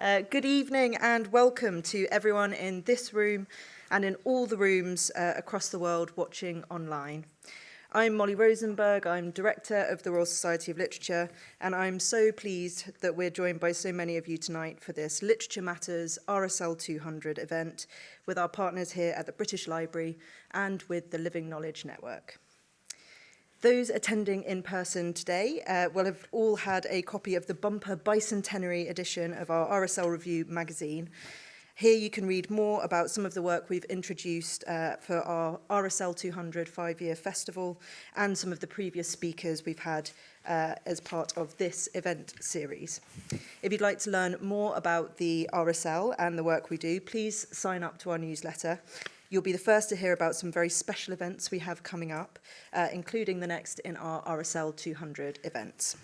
Uh, good evening and welcome to everyone in this room and in all the rooms uh, across the world watching online. I'm Molly Rosenberg, I'm Director of the Royal Society of Literature, and I'm so pleased that we're joined by so many of you tonight for this Literature Matters RSL 200 event with our partners here at the British Library and with the Living Knowledge Network. Those attending in person today uh, will have all had a copy of the bumper bicentenary edition of our RSL Review magazine. Here you can read more about some of the work we've introduced uh, for our RSL 200 five-year festival and some of the previous speakers we've had uh, as part of this event series. If you'd like to learn more about the RSL and the work we do, please sign up to our newsletter. You'll be the first to hear about some very special events we have coming up, uh, including the next in our RSL 200 events.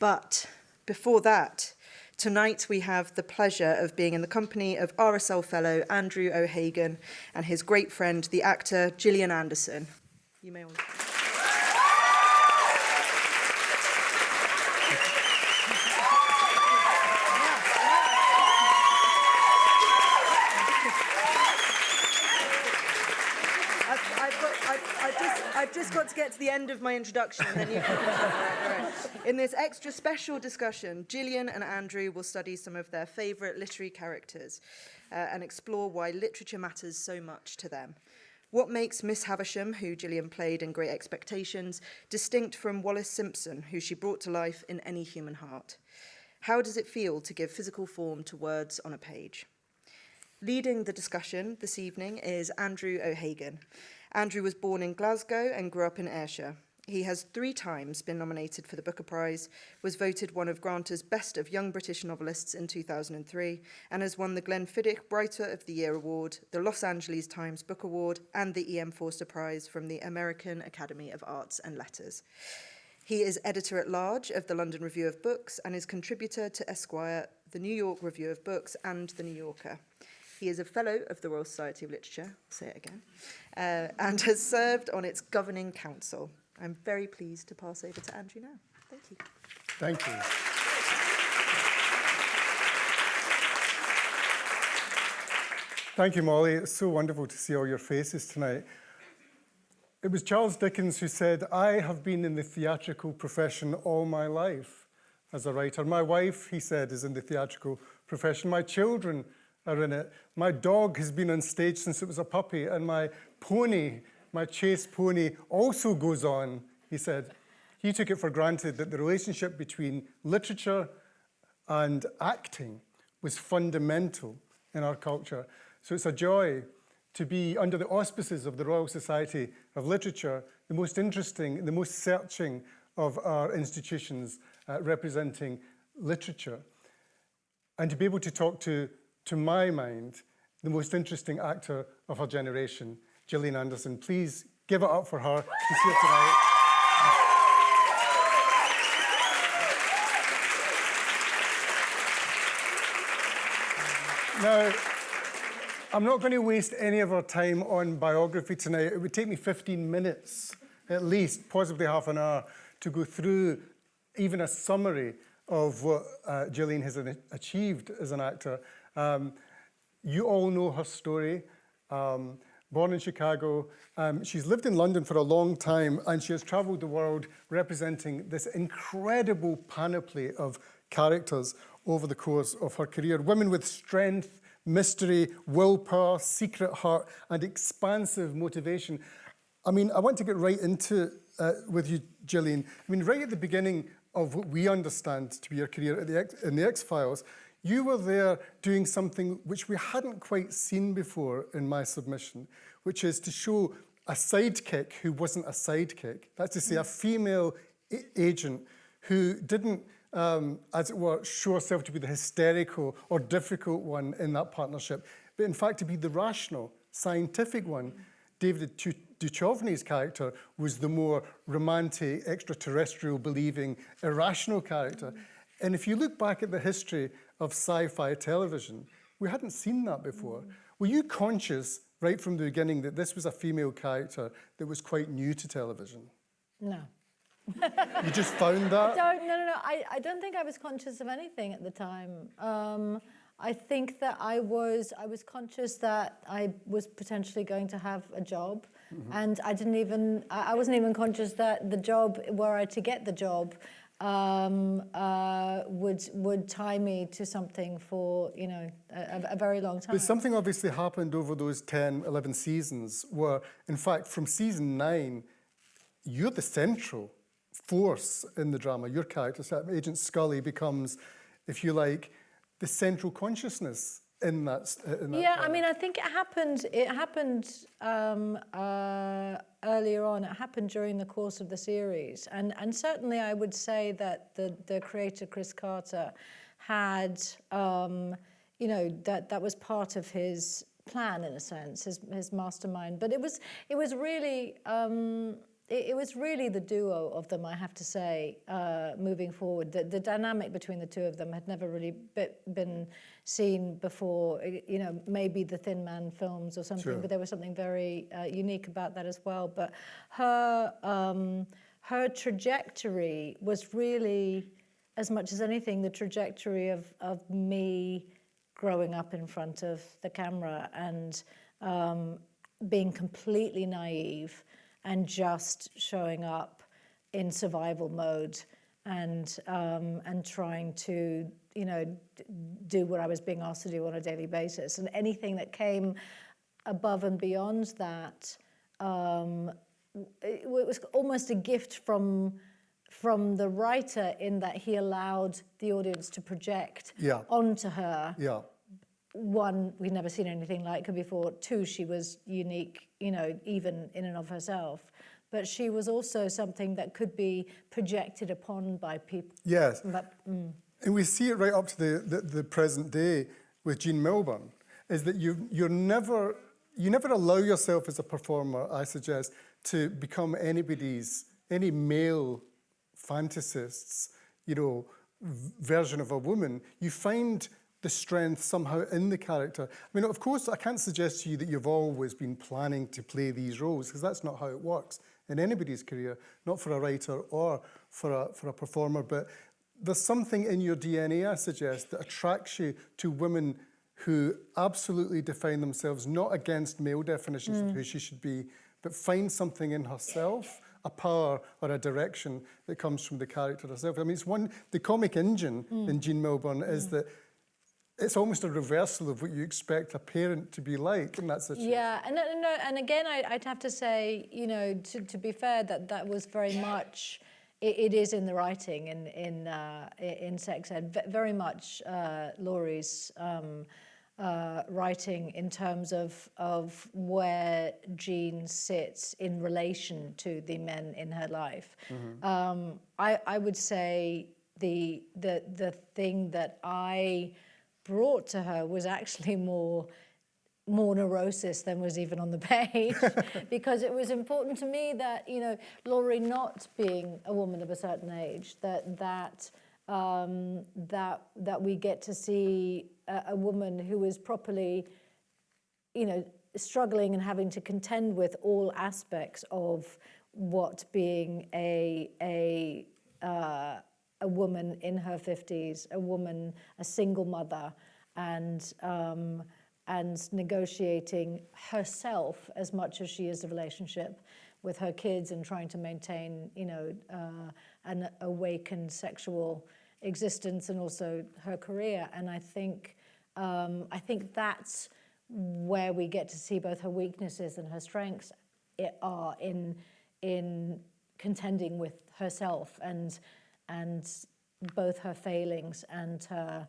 But before that, tonight we have the pleasure of being in the company of RSL fellow Andrew O'Hagan and his great friend, the actor Gillian Anderson. You may want to... just got to get to the end of my introduction and then you can... In this extra special discussion, Gillian and Andrew will study some of their favourite literary characters uh, and explore why literature matters so much to them. What makes Miss Havisham, who Gillian played in Great Expectations, distinct from Wallis Simpson, who she brought to life in Any Human Heart? How does it feel to give physical form to words on a page? Leading the discussion this evening is Andrew O'Hagan. Andrew was born in Glasgow and grew up in Ayrshire. He has three times been nominated for the Booker Prize, was voted one of Granta's Best of Young British Novelists in 2003, and has won the Glenfiddich Writer of the Year Award, the Los Angeles Times Book Award, and the E.M. Forster Prize from the American Academy of Arts and Letters. He is editor-at-large of the London Review of Books and is contributor to Esquire, the New York Review of Books, and the New Yorker. He is a Fellow of the Royal Society of Literature, I'll say it again, uh, and has served on its governing council. I'm very pleased to pass over to Andrew now. Thank you. Thank you. Thank you, Molly. It's so wonderful to see all your faces tonight. It was Charles Dickens who said, I have been in the theatrical profession all my life as a writer. My wife, he said, is in the theatrical profession. My children are in it. My dog has been on stage since it was a puppy, and my pony, my chase pony, also goes on, he said. He took it for granted that the relationship between literature and acting was fundamental in our culture. So it's a joy to be under the auspices of the Royal Society of Literature, the most interesting, the most searching of our institutions uh, representing literature. And to be able to talk to to my mind, the most interesting actor of her generation, Gillian Anderson. Please give it up for her. She's here tonight. Now, I'm not going to waste any of our time on biography tonight. It would take me 15 minutes, at least, possibly half an hour, to go through even a summary of what uh, Gillian has achieved as an actor. Um, you all know her story. Um, born in Chicago, um, she's lived in London for a long time and she has traveled the world representing this incredible panoply of characters over the course of her career. Women with strength, mystery, willpower, secret heart, and expansive motivation. I mean, I want to get right into uh, with you, Gillian. I mean, right at the beginning of what we understand to be your career the in the X-Files, you were there doing something which we hadn't quite seen before in my submission, which is to show a sidekick who wasn't a sidekick. That's to say, a female agent who didn't, um, as it were, show herself to be the hysterical or difficult one in that partnership, but in fact to be the rational, scientific one. David Duchovny's character was the more romantic, extraterrestrial believing, irrational character. And if you look back at the history of sci-fi television. We hadn't seen that before. Mm. Were you conscious right from the beginning that this was a female character that was quite new to television? No. You just found that? don't, no, no, no. I, I don't think I was conscious of anything at the time. Um, I think that I was, I was conscious that I was potentially going to have a job. And I didn't even, I I wasn't even conscious that the job, were I to get the job, um, uh, would, would tie me to something for, you know, a, a very long time. But something obviously happened over those 10, 11 seasons where, in fact, from season nine, you're the central force in the drama. Your character, Agent Scully, becomes, if you like, the central consciousness in that. In that Yeah, I mean, I think it happened. It happened um, uh, earlier on. It happened during the course of the series, and and certainly I would say that the the creator Chris Carter had, um, you know, that that was part of his plan in a sense, his his mastermind. But it was it was really. Um, it, it was really the duo of them, I have to say, uh, moving forward. The, the dynamic between the two of them had never really be, been seen before. You know, maybe the Thin Man films or something, Sure. but there was something very uh, unique about that as well. But her um, her trajectory was really, as much as anything, the trajectory of of me growing up in front of the camera and um, being completely naive and just showing up in survival mode and um, and trying to you know do what I was being asked to do on a daily basis and anything that came above and beyond that um, it was almost a gift from from the writer in that he allowed the audience to project Yeah. onto her Yeah. One, we'd never seen anything like her before. Two, she was unique, you know, even in and of herself. But she was also something that could be projected upon by people. Yes. But, mm, And we see it right up to the, the, the present day with Jean Milburn, is that you, you're never, you never allow yourself as a performer, I suggest, to become anybody's, any male fantasist's, you know, version of a woman. You find the strength somehow in the character. I mean, of course, I can't suggest to you that you've always been planning to play these roles, because that's not how it works in anybody's career, not for a writer or for a, for a performer, but there's something in your DNA, I suggest, that attracts you to women who absolutely define themselves not against male definitions of mm. who she should be, but find something in herself, a power or a direction that comes from the character herself. I mean, it's one, the comic engine mm. in Jean Milburn is mm. that it's almost a reversal of what you expect a parent to be like in that situation. yeah, and, and, no, and again, I, I'd have to say, you know, to, to be fair, that that was very much, it, it is in the writing in, in, uh, in Sex Ed, very much uh, Laurie's um, uh, writing in terms of, of where Jean sits in relation to the men in her life. Um, I, I would say the, the, the thing that I brought to her was actually more more neurosis than was even on the page. Because it was important to me that you know Laurie not being a woman of a certain age that that um, that that we get to see a, a woman who is properly you know struggling and having to contend with all aspects of what being a a uh, a woman in her 50s, a woman, a single mother, and um, and negotiating herself as much as she is a relationship with her kids and trying to maintain, you know, uh, an awakened sexual existence and also her career. And I think um, I think that's where we get to see both her weaknesses and her strengths are in in contending with herself and and both her failings and her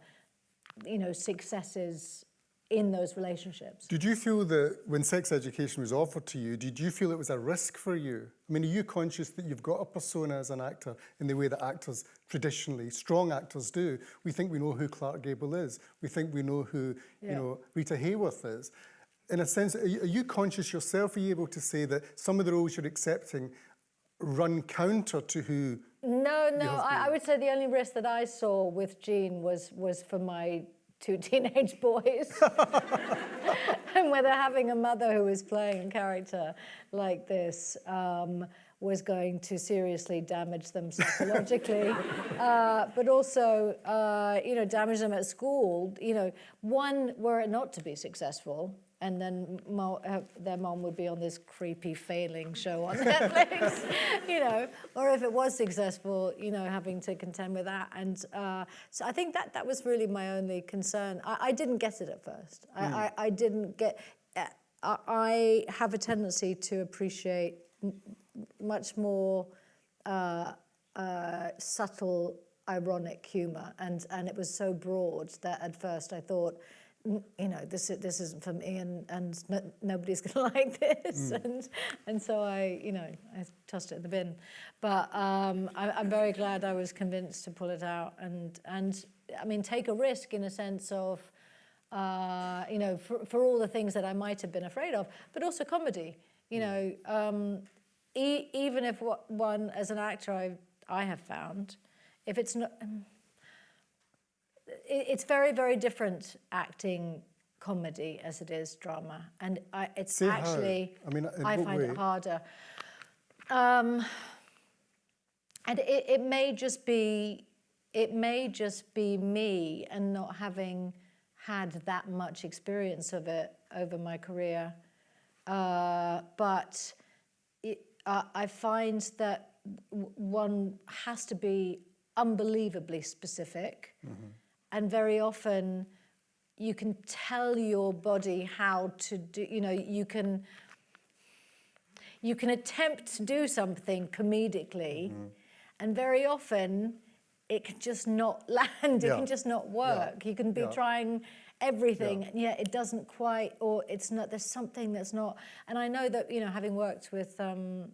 you know successes in those relationships. Did you feel that when sex education was offered to you, did you feel it was a risk for you? I mean, are you conscious that you've got a persona as an actor in the way that actors traditionally, strong actors do? We think we know who Clark Gable is. We think we know who, you know, Rita Hayworth is. In a sense, are you, are you conscious yourself? Are you able to say that some of the roles you're accepting run counter to who No, no. I, I would say the only risk that I saw with Jean was was for my two teenage boys, and whether having a mother who was playing a character like this um, was going to seriously damage them psychologically, uh, but also, uh, you know, damage them at school. You know, one, were it not to be successful, and then mo uh, their mom would be on this creepy failing show on Netflix, you know, or if it was successful, you know, having to contend with that. And uh, so I think that that was really my only concern. I, I didn't get it at first. I, I, I didn't get. Uh, I have a tendency to appreciate much more uh, uh, subtle, ironic humour, and and it was so broad that at first I thought, "N- you know, this this isn't for me, and and no, nobody's going to like this, and and so I, you know, I tossed it in the bin. But um, I, I'm very glad I was convinced to pull it out, and and I mean, take a risk in a sense of. Uh, you know, for, for all the things that I might have been afraid of, but also comedy. You know, um, e- even if what one as an actor I I have found, if it's not, um, it's very very different acting comedy as it is drama, and I, it's how. actually I mean, I find way? it harder. Um, and it, it may just be it may just be me and not having had that much experience of it over my career. Uh, but it, uh, I find that one has to be unbelievably specific, and very often you can tell your body how to do. You know, you can you can attempt to do something comedically, and very often it can just not land. It Yeah. can just not work. You can be Yeah. trying everything, and yet it doesn't quite, or it's not. There's something that's not. And I know that you know, having worked with. Um,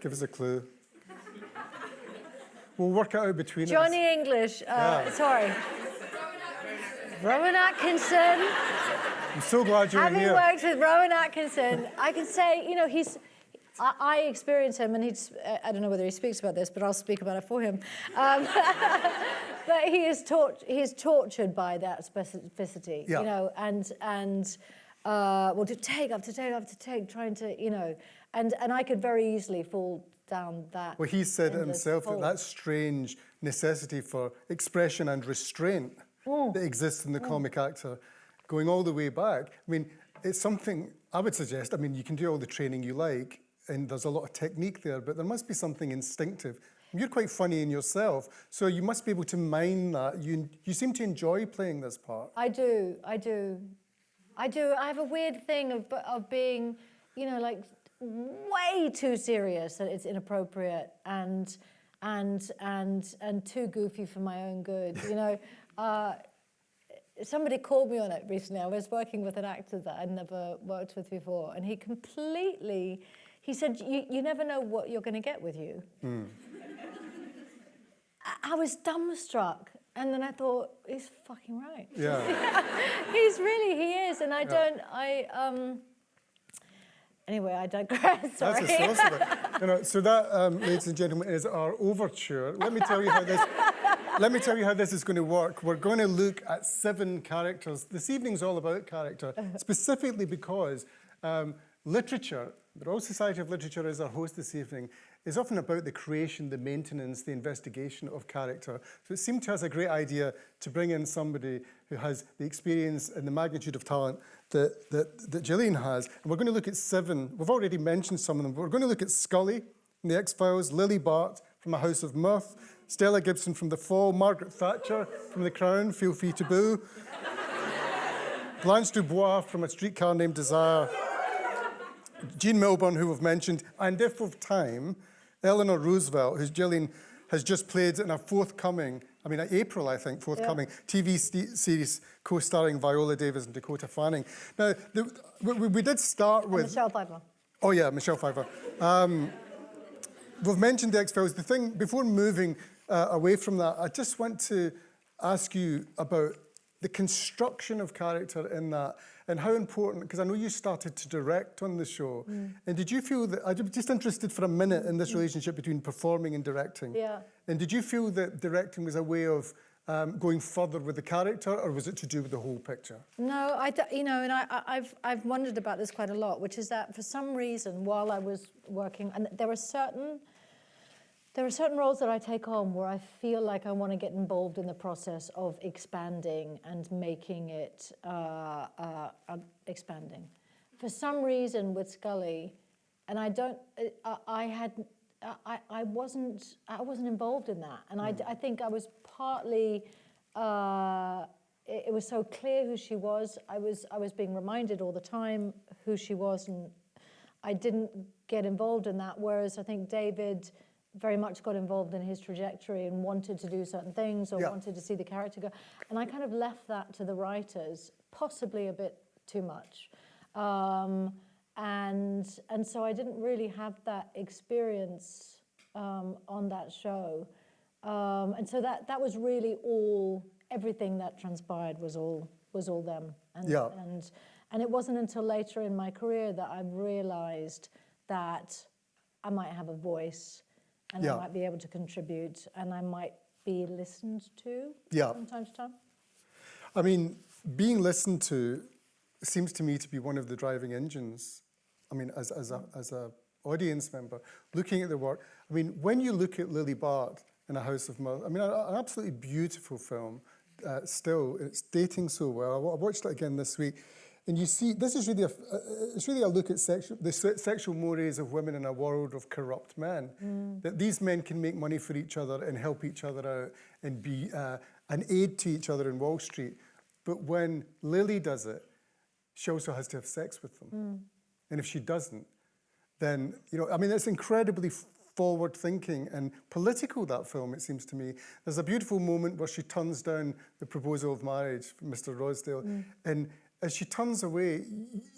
Give us a clue. We'll work it out between us. Johnny English, uh, Yeah. sorry. Rowan Atkinson. I'm so glad you're Having here. worked with Rowan Atkinson, I can say, you know, he's. I, I experience him, and he's. uh, I don't know whether he speaks about this, but I'll speak about it for him. Um, but he is tort, he is tortured by that specificity, Yeah. you know, and and uh, well, to take after take after take, trying to, you know, and and I could very easily fall down that. Well, he said it himself that that strange necessity for expression and restraint Mm. that exists in the comic actor, going all the way back. I mean, it's something I would suggest. I mean, you can do all the training you like, and there's a lot of technique there, but there must be something instinctive. You're quite funny in yourself, so you must be able to mine that. You, you seem to enjoy playing this part. I do, I do, I do. I have a weird thing of of being, you know, like way too serious that it's inappropriate and and and and too goofy for my own good. You know, uh, somebody called me on it recently. I was working with an actor that I'd never worked with before, and he completely. He said, "You you never know what you're going to get with you." I- I was dumbstruck. And then I thought, he's fucking right. Yeah. He's really, he is. And I don't, I, um, anyway, I digress. Sorry. That's of it. You know, so that, um, ladies and gentlemen, is our overture. Let me tell you how this. Let me tell you how this is going to work. We're going to look at seven characters. This evening's all about character, specifically because um, literature, the Royal Society of Literature is our host this evening, is often about the creation, the maintenance, the investigation of character. So it seemed to us a great idea to bring in somebody who has the experience and the magnitude of talent that, that, that Gillian has. And we're going to look at seven. We've already mentioned some of them, we're going to look at Scully from The X-Files, Lily Bart from A House of Mirth, Stella Gibson from The Fall, Margaret Thatcher from The Crown, Feel Free to Boo, Blanche Dubois from A Streetcar Named Desire, Jean Milburn, who we've mentioned, and if of time, Eleanor Roosevelt, who Gillian has just played in a forthcoming, I mean, April, I think, forthcoming TV series co-starring Viola Davis and Dakota Fanning. Now, the, we, we- did start with... Michelle Pfeiffer. Oh yeah, Michelle Pfeiffer. Um, we've mentioned the X-Files. The thing, before moving uh, away from that, I just want to ask you about the construction of character in that and how important, because I know you started to direct on the show. And did you feel that, I'm just interested for a minute in this relationship between performing and directing. Yeah. And did you feel that directing was a way of um, going further with the character, or was it to do with the whole picture? No, I, you know, and I- I've, I've wondered about this quite a lot, which is that for some reason, while I was working, and there are certain, there are certain roles that I take on where I feel like I want to get involved in the process of expanding and making it uh, uh, uh, expanding. For some reason with Scully, and I don't, uh, I, I had, I, I wasn't, I wasn't involved in that, and I, I think I was partly. Uh, it, it was so clear who she was. I was I was being reminded all the time who she was, and I didn't get involved in that. Whereas I think David very much got involved in his trajectory and wanted to do certain things or Yeah. wanted to see the character go. And I kind of left that to the writers, possibly a bit too much. Um, and and so I didn't really have that experience um, on that show. Um, and so that that was really all everything that transpired was all was all them. And, Yeah. and and it wasn't until later in my career that I realized that I might have a voice and Yeah. I might be able to contribute and I might be listened to Yeah. from time to time. I mean, being listened to seems to me to be one of the driving engines. I mean, as, as, a, as a audience member, looking at the work. I mean, when you look at Lily Bart in A House of Mirth, I mean, an absolutely beautiful film. Uh, still, it's dating so well. I watched it again this week, and you see, this is really a, f- uh, it's really a look at sexual, the sexual mores of women in a world of corrupt men. That these men can make money for each other and help each other out and be uh, an aid to each other in Wall Street. But when Lily does it, she also has to have sex with them. And if she doesn't, then, you know, I mean, it's incredibly forward thinking and political, that film, it seems to me. There's a beautiful moment where she turns down the proposal of marriage from Mr. Rosedale. And as she turns away,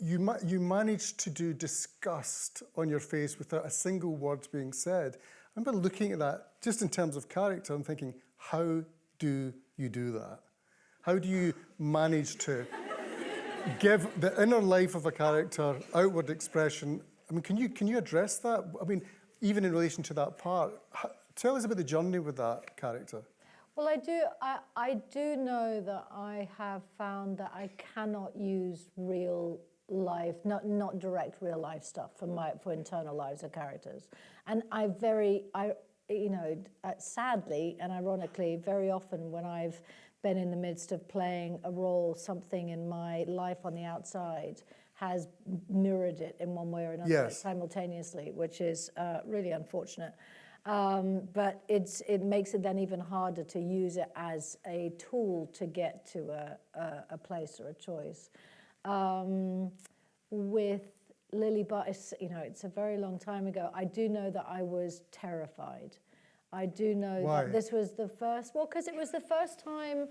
you, you manage to do disgust on your face without a single word being said. I remember looking at that just in terms of character and thinking, how do you do that? How do you manage to give the inner life of a character outward expression. I mean, can you can you address that? I mean, even in relation to that part, tell us about the journey with that character. Well, I do. I, I do know that I have found that I cannot use real life, not not direct real life stuff for my for internal lives of characters, and I very I you know uh, sadly and ironically very often when I've been in the midst of playing a role, something in my life on the outside has mirrored it in one way or another Yes. simultaneously, which is uh, really unfortunate. Um, but it's, it makes it then even harder to use it as a tool to get to a, a, a place or a choice. Um, with Lily Bart, you know, it's a very long time ago. I do know that I was terrified. I do know Why? that this was the first, well, because it was the first time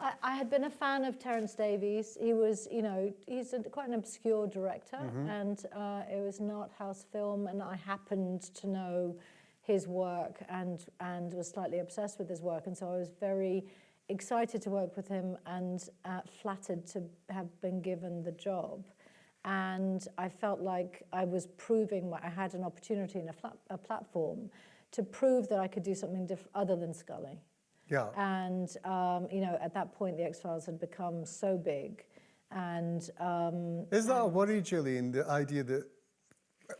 I, I had been a fan of Terence Davies. He was, you know, he's a, quite an obscure director, and uh, it was an art house film, and I happened to know his work and and was slightly obsessed with his work, and so I was very excited to work with him and uh, flattered to have been given the job. And I felt like I was proving I had an opportunity and a, flat, a platform to prove that I could do something diff- other than Scully. Yeah. And, um, you know, at that point, the X Files had become so big. And um, Is that a worry, Gillian, the idea that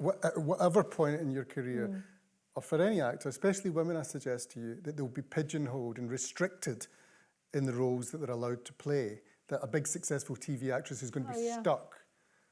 wh- at whatever point in your career, or for any actor, especially women, I suggest to you, that they'll be pigeonholed and restricted in the roles that they're allowed to play, that a big successful TV actress is going to be Oh, yeah. stuck.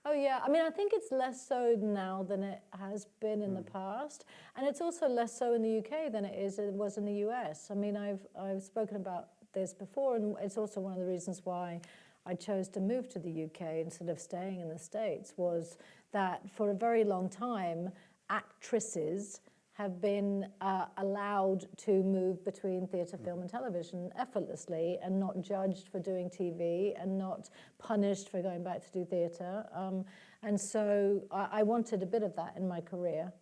Oh yeah, I mean, I think it's less so now than it has been in the mm. past, and it's also less so in the UK than it is it was in the US. I mean, I've I've spoken about this before, and it's also one of the reasons why I chose to move to the UK instead of staying in the States was that for a very long time, actresses have been uh, allowed to move between theatre, film, and television effortlessly and not judged for doing TV and not punished for going back to do theatre. Um, and so I, I wanted a bit of that in my career.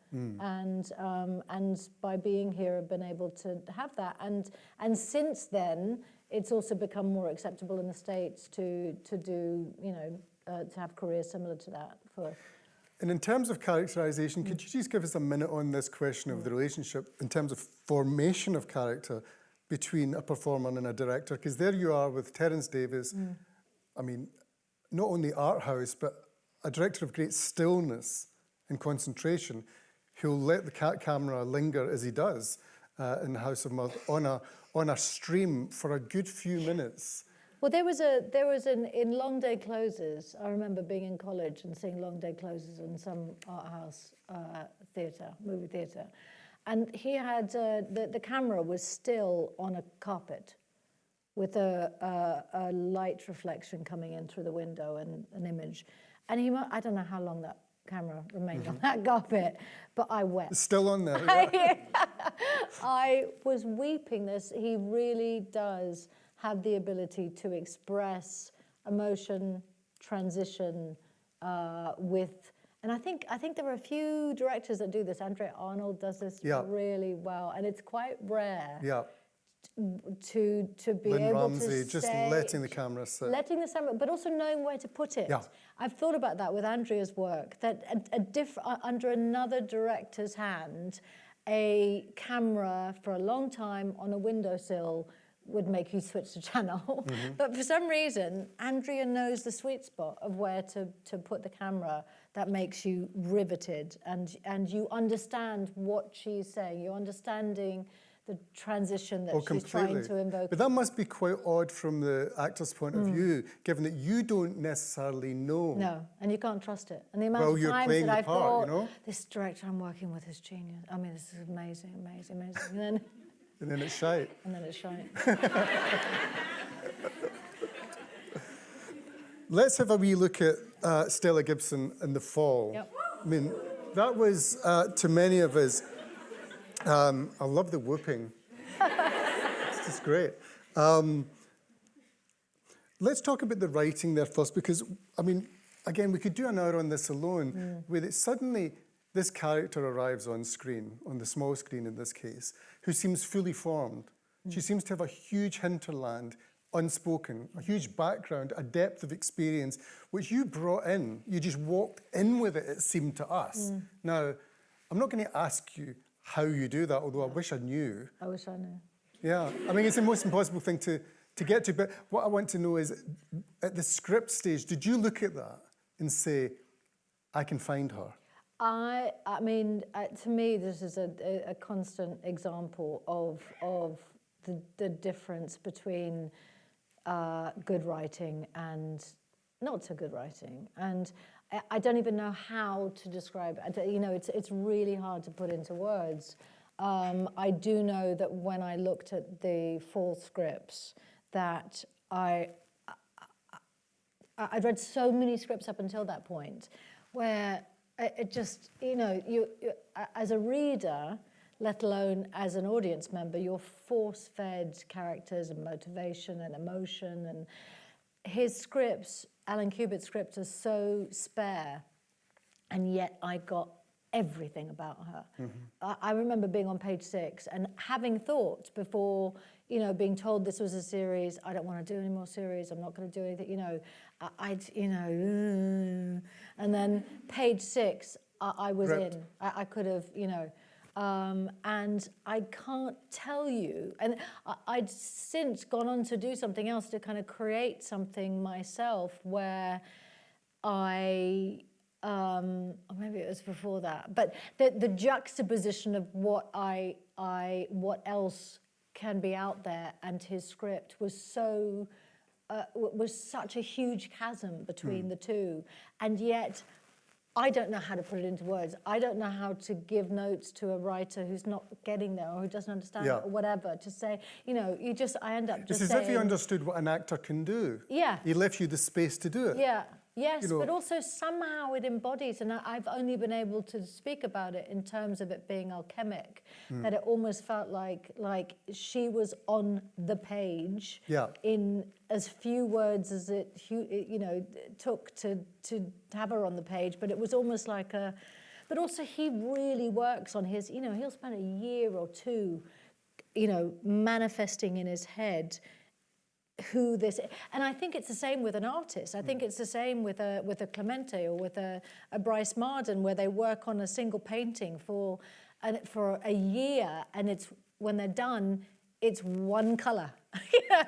And, um, and by being here, I've been able to have that. And, and since then, it's also become more acceptable in the States to, to do, you know, uh, to have careers similar to that for And in terms of characterization, could you just give us a minute on this question of the relationship in terms of formation of character between a performer and a director, because there you are with Terence Davies. I mean, not only art house, but a director of great stillness and concentration, who'll let the cat camera linger as he does uh, in the House of Mirth on a on a stream for a good few minutes. Well, there was a there was an in long day closes. I remember being in college and seeing long day closes in some art house uh, theatre, movie theatre, and he had uh, the the camera was still on a carpet, with a, a a light reflection coming in through the window and an image, and he I don't know how long that camera remained on that carpet, but I wept. Still on there. yeah. I was weeping. This he really does have the ability to express emotion, transition uh, with. And I think I think there are a few directors that do this. Andrea Arnold does this Yeah. really well, and it's quite rare yeah. to to be Lynne able Ramsay, to just letting the camera sit. letting the camera, but also knowing where to put it. Yeah. I've thought about that with Andrea's work. That a, a diff, uh, under another director's hand, a camera for a long time on a windowsill would make you switch the channel. Mm-hmm. but for some reason, Andrea knows the sweet spot of where to, to put the camera that makes you riveted and, and you understand what she's saying. You're understanding the transition that Oh, she's trying to invoke. But that must be quite odd from the actor's point Mm. of view, given that you don't necessarily know. No, and you can't trust it. And the amount Well, of times that I've part, thought, you know? this director I'm working with is genius. I mean, this is amazing, amazing, amazing. And then, it's shite. and then it's shite. Let's have a wee look at uh, Stella Gibson in The Fall. Yep. I mean, that was, uh, to many of us, um, I love the whooping. it's just great. Um, let's talk about the writing there first, because, I mean, again, we could do an hour on this alone, where it suddenly this character arrives on screen, on the small screen in this case, who seems fully formed. She hmm. seems to have a huge hinterland, unspoken, a huge background, a depth of experience, which you brought in. You just walked in with it, it seemed to us. Hmm. Now, I'm not going to ask you how you do that, although I wish I knew. I wish I knew. Yeah, I mean, it's the most impossible thing to, to get to. But what I want to know is, at the script stage, did you look at that and say, I can find her? I, I mean, uh, to me, this is a, a, a constant example of, of the, the difference between uh, good writing and not so good writing. And I, I don't even know how to describe it. You know, it's, it's really hard to put into words. Um, I do know that when I looked at the full scripts, that I, I- I'd read so many scripts up until that point where it just, you know, you, you as a reader, let alone as an audience member, you're force-fed characters and motivation and emotion. And his scripts, Allan Cubitt's scripts, are so spare, and yet I got everything about her. I, I remember being on page six and having thought before, you know, being told this was a series, I don't want to do any more series, I'm not going to do anything, you know, I, I'd, you know, "Mm." and then page six, I, I was Gripped. in. I, I could have, you know, um, and I can't tell you. And I, I'd since gone on to do something else to kind of create something myself where I, um, or maybe it was before that, but the, the juxtaposition of what I, I, what else can be out there and his script was so, uh, was such a huge chasm between the two. And yet, I don't know how to put it into words. I don't know how to give notes to a writer who's not getting there or who doesn't understand Yeah. it or whatever to say, you know, you just, I end up It's just as saying. if he understood what an actor can do. Yeah. He left you the space to do it. Yeah, yes, You know- but also somehow it embodies, and I've only been able to speak about it in terms of it being alchemic, Hmm. that it almost felt like like she was on the page Yeah. in as few words as it it, you know took to to have her on the page, but it was almost like a. But also, he really works on his. You know, he'll spend a year or two, you know, manifesting in his head who this and I think it's the same with an artist. I think mm. it's the same with a with a Clemente or with a, a Brice Marden where they work on a single painting for and for a year and it's when they're done it's one color.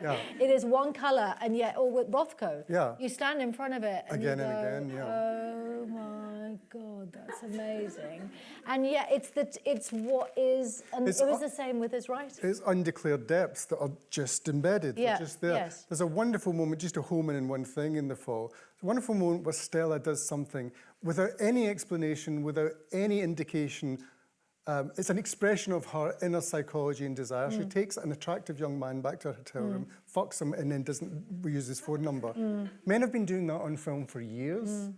Yeah. It is one color, and yet, or with Rothko, Yeah. you stand in front of it and Again you and again, yeah. Oh my God, that's amazing. And yet, it's the it's what is, and It's it was the same with his writing. It's undeclared depths that are just embedded. Yeah, They're just there. yes. There's a wonderful moment, just to home in in one thing in the fall. A wonderful moment where Stella does something without any explanation, without any indication. Um, it's an expression of her inner psychology and desire. Mm. She takes an attractive young man back to her hotel room, fucks him, and then doesn't use his phone number. Mm. Men have been doing that on film for years,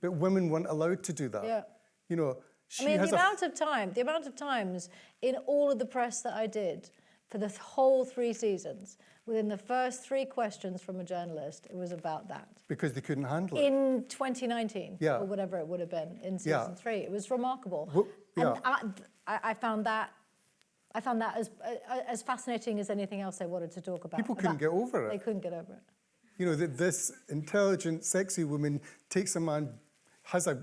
but women weren't allowed to do that. Yeah. You know, she I mean, the amount of time, the amount of times in all of the press that I did for the th- whole three seasons, within the first three questions from a journalist, it was about that. because they couldn't handle it. In 2019, Yeah. or whatever it would have been in season Yeah. three, it was remarkable. Well, And yeah. I, I, I found that, I found that as uh, as fascinating as anything else I wanted to talk about. People couldn't That- get over it. They couldn't get over it. You know, that this intelligent, sexy woman takes a man, has a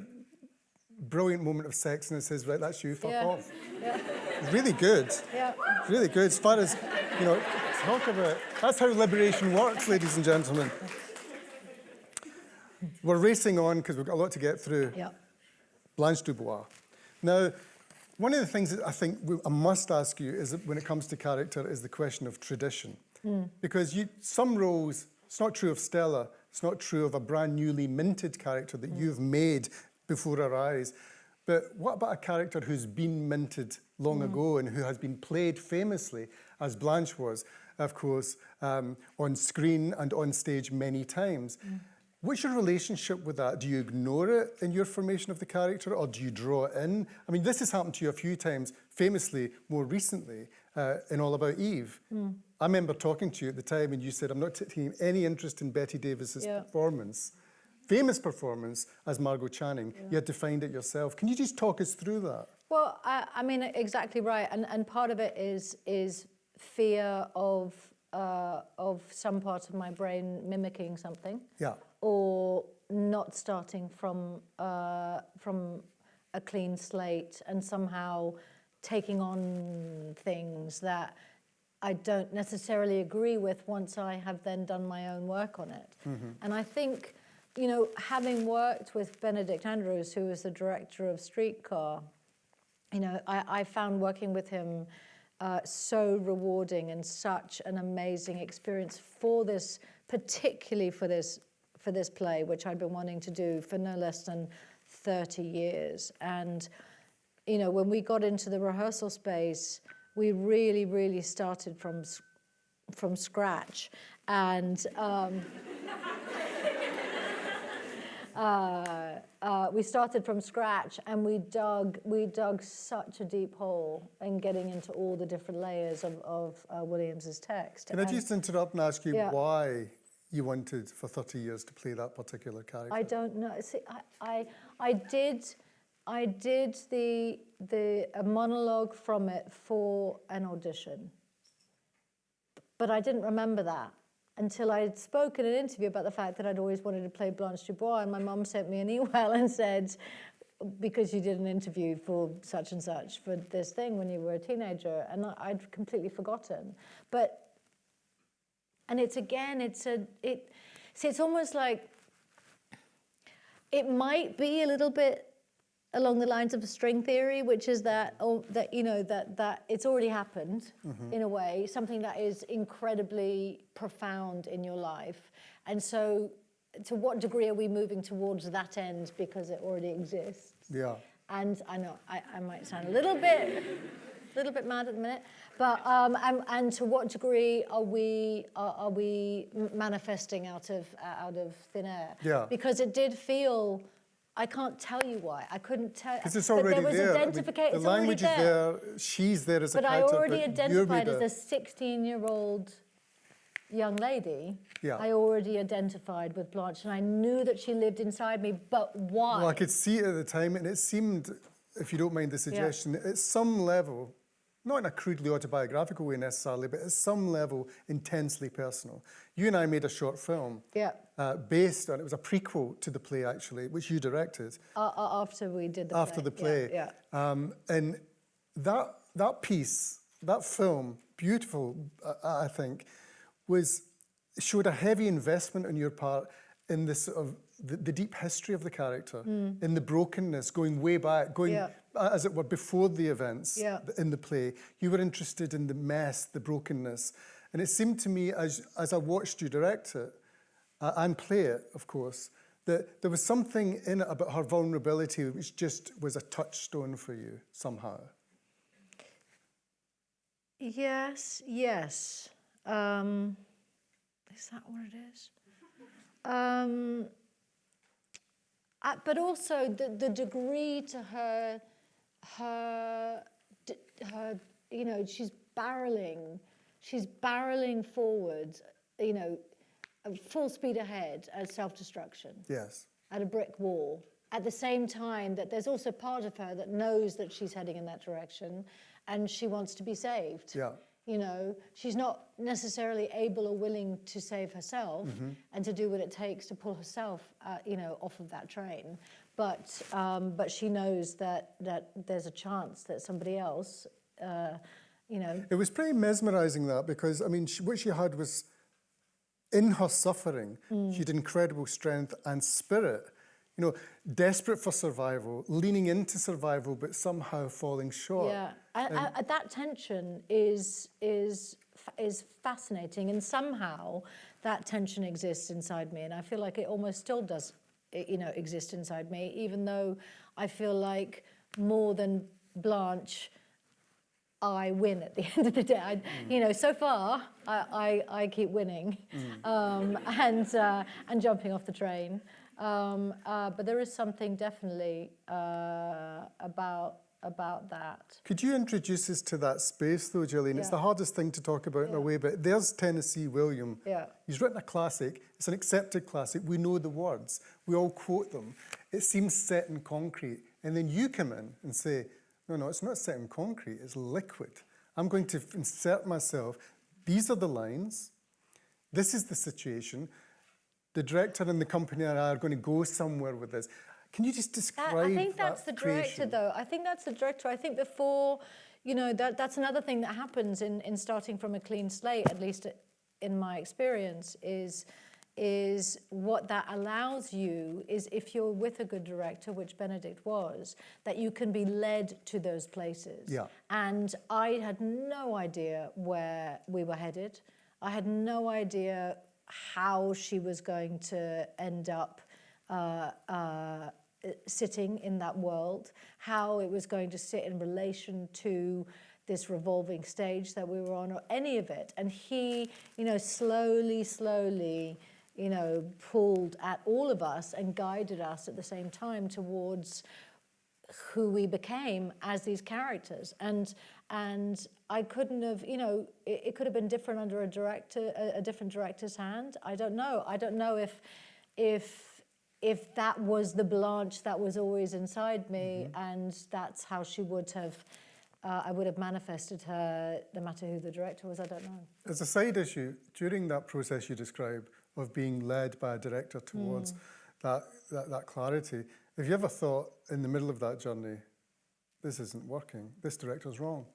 brilliant moment of sex and says, right, that's you, fuck Yeah. off. Yeah, really good. yeah. Really good. As far as, you know, talk about, that's how liberation works, ladies and gentlemen. We're racing on because we've got a lot to get through. Yeah. Blanche Dubois. Now, one of the things that I think we, I must ask you is that when it comes to character is the question of tradition. Hmm. Because you, some roles, it's not true of Stella, it's not true of a brand newly minted character that hmm. you've made before our eyes. But what about a character who's been minted long hmm. ago and who has been played famously, as Blanche was, of course, um, on screen and on stage many times? What's your relationship with that? Do you ignore it in your formation of the character or do you draw it in? I mean, this has happened to you a few times, famously more recently uh, in All About Eve. I remember talking to you at the time and you said, I'm not taking any interest in Betty Davis's Yeah. performance, famous performance as Margo Channing. You had to find it yourself. Can you just talk us through that? Well, I, I mean, exactly right, and and part of it is is fear of uh, of some part of my brain mimicking something, Yeah. Or not starting from uh, from a clean slate and somehow taking on things that I don't necessarily agree with once I have then done my own work on it. And I think, you know, having worked with Benedict Andrews, who was the director of Streetcar, you know, I, I found working with him uh, so rewarding and such an amazing experience for this, particularly for this for this play, which I'd been wanting to do for no less than 30 years. And, you know, when we got into the rehearsal space, we really, really started from from scratch, and. Um, uh, uh, we started from scratch and we dug we dug such a deep hole in getting into all the different layers of, of uh, Williams's text. Can I just interrupt and ask you Yeah. why you wanted for 30 years to play that particular character? I don't know. See, I, I, I did, I did the the a monologue from it for an audition, but I didn't remember that until I had spoken in an interview about the fact that I'd always wanted to play Blanche Dubois, and my mum sent me an email and said, because you did an interview for such and such for this thing when you were a teenager, and I'd completely forgotten, but. And it's again, it's a it. See, it's almost like it might be a little bit along the lines of a string theory, which is that, oh, that you know, that that it's already happened mm-hmm. in a way, something that is incredibly profound in your life, and so to what degree are we moving towards that end because it already exists? Yeah. And I know I, I might sound a little bit, a little bit mad at the minute, but um, and, and to what degree are we are, are we manifesting out of uh, out of thin air? Yeah. Because it did feel. I can't tell you why. I couldn't tell. Because it's but already there was there. I mean, the language already there. is there. She's there as a But I character. already but you're identified as a 16-year-old young lady. Yeah. I already identified with Blanche, and I knew that she lived inside me. But why? Well, I could see it at the time, and it seemed, if you don't mind the suggestion, at some level, not in a crudely autobiographical way necessarily, but at some level, intensely personal. You and I made a short film Yeah. uh, based on, it was a prequel to the play actually, which you directed. Uh, uh, after we did the after play. the play. Yeah. Um, and that, that piece that film, beautiful, I, I think, was showed a heavy investment on your part in this sort of the, the deep history of the character, in the brokenness, going way back, going Yeah. Uh, as it were before the events Yeah. in the play. You were interested in the mess, the brokenness, and it seemed to me as as I watched you direct it uh, and play it, of course, that there was something in it about her vulnerability which just was a touchstone for you somehow. Yes, yes. Um, is that what it is? Um, uh, but also the, the degree to her, her, her, you know, she's barreling, she's barreling forward, you know, full speed ahead at self-destruction Yes. at a brick wall. At the same time, that there's also part of her that knows that she's heading in that direction, and she wants to be saved. Yeah. You know, she's not necessarily able or willing to save herself and to do what it takes to pull herself, uh, you know, off of that train. But um, but she knows that that there's a chance that somebody else, uh, you know, It was pretty mesmerizing that because, I mean, she, what she had was in her suffering, she had incredible strength and spirit. You know, desperate for survival, leaning into survival, but somehow falling short. Yeah, and, and that tension is is is fascinating, and somehow that tension exists inside me, and I feel like it almost still does, i- you know, exist inside me, even though I feel like more than Blanche. I win at the end of the day. I, You know, so far I, I, I keep winning um, and uh, and jumping off the train. Um, uh, but there is something definitely uh, about about that. Could you introduce us to that space, though, Gillian? It's the hardest thing to talk about in a way, but there's Tennessee William. Yeah. He's written a classic. It's an accepted classic. We know the words. We all quote them. It seems set in concrete. And then you come in and say, no, no, it's not set in concrete. It's liquid. I'm going to insert myself. These are the lines. This is the situation. The director and the company are going to go somewhere with this. Can you just describe That- I think that's that the director, creation? though. I think that's the director. I think before, you know, that that's another thing that happens in in starting from a clean slate, at least in my experience, is is what that allows you is if you're with a good director, which Benedict was, that you can be led to those places. Yeah. And I had no idea where we were headed. I had no idea how she was going to end up uh, uh, sitting in that world, how it was going to sit in relation to this revolving stage that we were on, or any of it. And he, you know, slowly, slowly, you know, pulled at all of us and guided us at the same time towards who we became as these characters. And and I couldn't have you know it, it could have been different under a director a, a different director's hand. I don't know. I don't know if if if that was the Blanche that was always inside me and that's how she would have uh, I would have manifested her no matter who the director was I don't know As a side issue, during that process you describe of being led by a director towards that, that, that clarity, have you ever thought in the middle of that journey, this isn't working, this director's wrong?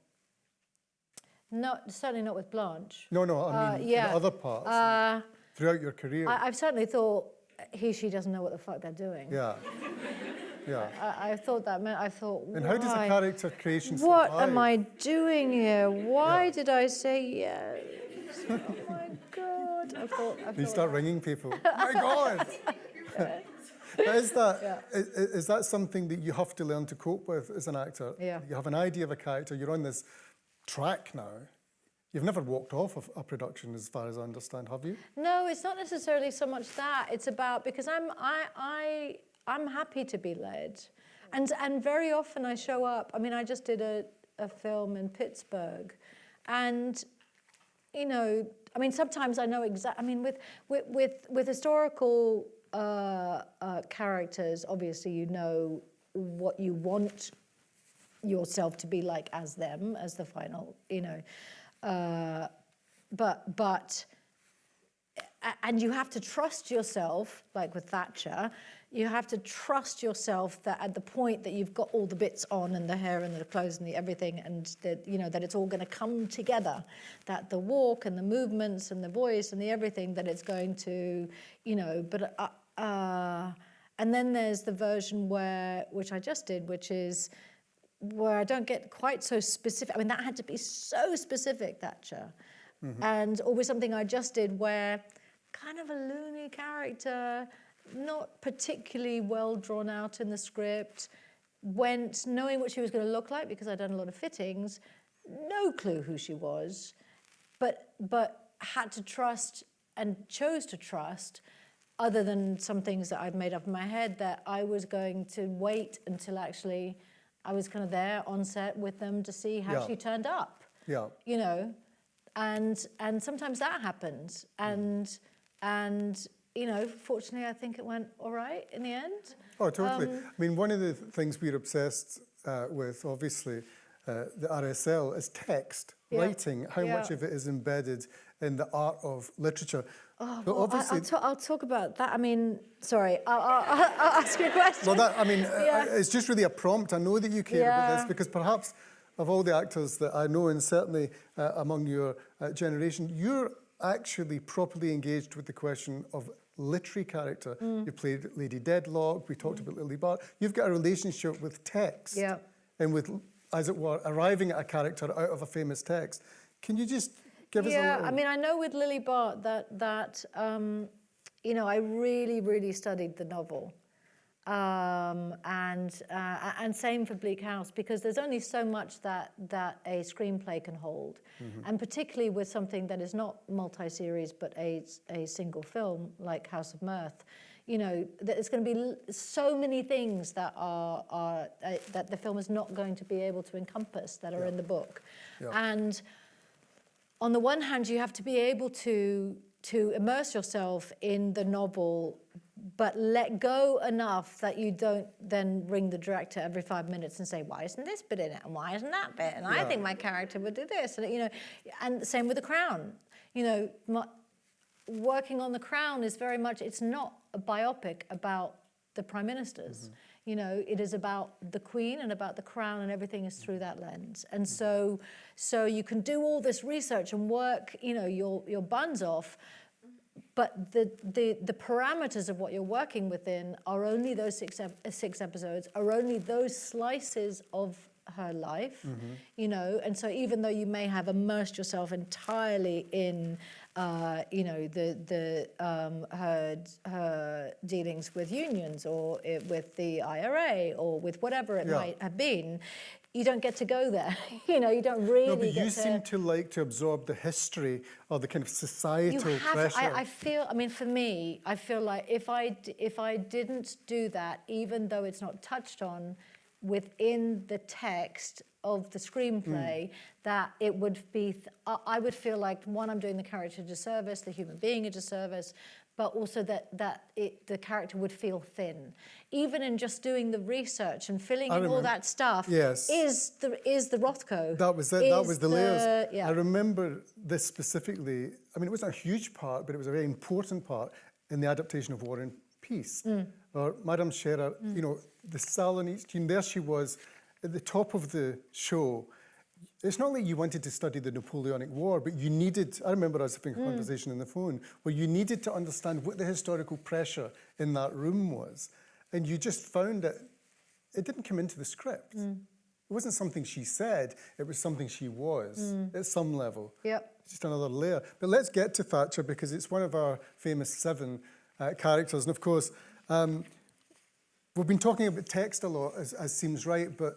not certainly not with Blanche No, no, I mean Uh, mean yeah. in other parts uh, throughout your career. I, I've certainly thought he she doesn't know what the fuck they're doing yeah, yeah. I, I thought that meant I thought. And how does the why? character creation What survive? am I doing here? Why Yeah. did I say yes? oh my god! I thought. I You thought start ringing people. Oh my God! But is that, Yeah. i- i- is that something that you have to learn to cope with as an actor? Yeah. You have an idea of a character, you're on this track now. You've never walked off of a production, as far as I understand, have you? No, it's not necessarily so much that. It's about because I'm I I I'm happy to be led, and and very often I show up. I mean, I just did a a film in Pittsburgh, and you know, I mean, sometimes I know exact. I mean, with with with, with historical uh, uh, characters, obviously you know what you want yourself to be like as them, as the final, you know. Uh, but but and you have to trust yourself, like with Thatcher, you have to trust yourself that at the point that you've got all the bits on and the hair and the clothes and the everything and that you know that it's all going to come together that the walk and the movements and the voice and the everything that it's going to you know but uh, uh, and then there's the version where which I just did which is where I don't get quite so specific I mean that had to be so specific Thatcher. Mm-hmm. And always something I just did where kind of a loony character not particularly well drawn out in the script, went knowing what she was going to look like because I'd done a lot of fittings, no clue who she was, but but had to trust and chose to trust, other than some things that I'd made up in my head, that I was going to wait until actually I was kind of there on set with them to see how Yeah. she turned up. Yeah. You know, and and sometimes that happens, and and you know, fortunately, I think it went all right in the end. Oh, totally. Um, I mean, one of the things we're obsessed uh, with, obviously, uh, the RSL, is text, Yeah. writing, how much of it is embedded in the art of literature. Oh, well, I- obviously, I'll, I'll talk about that. I mean, sorry, I'll, I'll, I'll I'll ask you a question. well, that, I mean, Yeah. it's just really a prompt. I know that you care about this because perhaps of all the actors that I know, and certainly uh, among your uh, generation, you're actually properly engaged with the question of literary character. Mm. You played Lady Dedlock, we talked about Lily Bart. You've got a relationship with text. Yeah. And with, as it were, arriving at a character out of a famous text. Can you just give us a yeah, little... I mean, I know with Lily Bart that that um, you know I really, really studied the novel, um, and uh, and same for Bleak House because there's only so much that that a screenplay can hold, and particularly with something that is not multi-series but a a single film like House of Mirth. You know, there's going to be so many things that are, are uh, that the film is not going to be able to encompass that are in the book, Yeah. and on the one hand, you have to be able to to immerse yourself in the novel, but let go enough that you don't then ring the director every five minutes and say, "Why isn't this bit in it? And why isn't that bit? And I think my character would do this." And you know, and same with the Crown. You know, my, working on the Crown is very much. It's not a biopic about the prime ministers. Mm-hmm. You know, it is about the Queen and about the Crown, and everything is through that lens. And so, so you can do all this research and work. You know, your your buns off. But the, the, the parameters of what you're working within are only those six, ep- six episodes, are only those slices of her life, mm-hmm. you know. And so even though you may have immersed yourself entirely in, uh, you know, the, the, um, her, her dealings with unions or it, with the IRA or with whatever it Yeah. might have been, you don't get to go there. you know, you don't really no, but get you to... seem to like to absorb the history or the kind of you societal have, pressure. I, I feel, I mean, for me, I feel like if I, if I didn't do that, even though it's not touched on within the text of the screenplay, mm. that it would be, th- I would feel like, one, I'm doing the character a disservice, the human being a disservice, but also that, that it, the character would feel thin. Even in just doing the research and filling in all that stuff Yes. is the, is the Rothko. That was it. That was the, layers. Yeah. I remember this specifically. I mean, it wasn't a huge part, but it was a very important part in the adaptation of War and Peace. Mm. Uh, or Madame Scherer, mm. you know, the Salonese team. There she was at the top of the show. It's not like you wanted to study the Napoleonic War, but you needed, I remember us having a conversation on the phone, where you needed to understand what the historical pressure in that room was. And you just found it, it didn't come into the script. It wasn't something she said, it was something she was at some level. Yep. Just another layer. But let's get to Thatcher because it's one of our famous seven uh, characters. And of course, um, we've been talking about text a lot, as, as seems right, but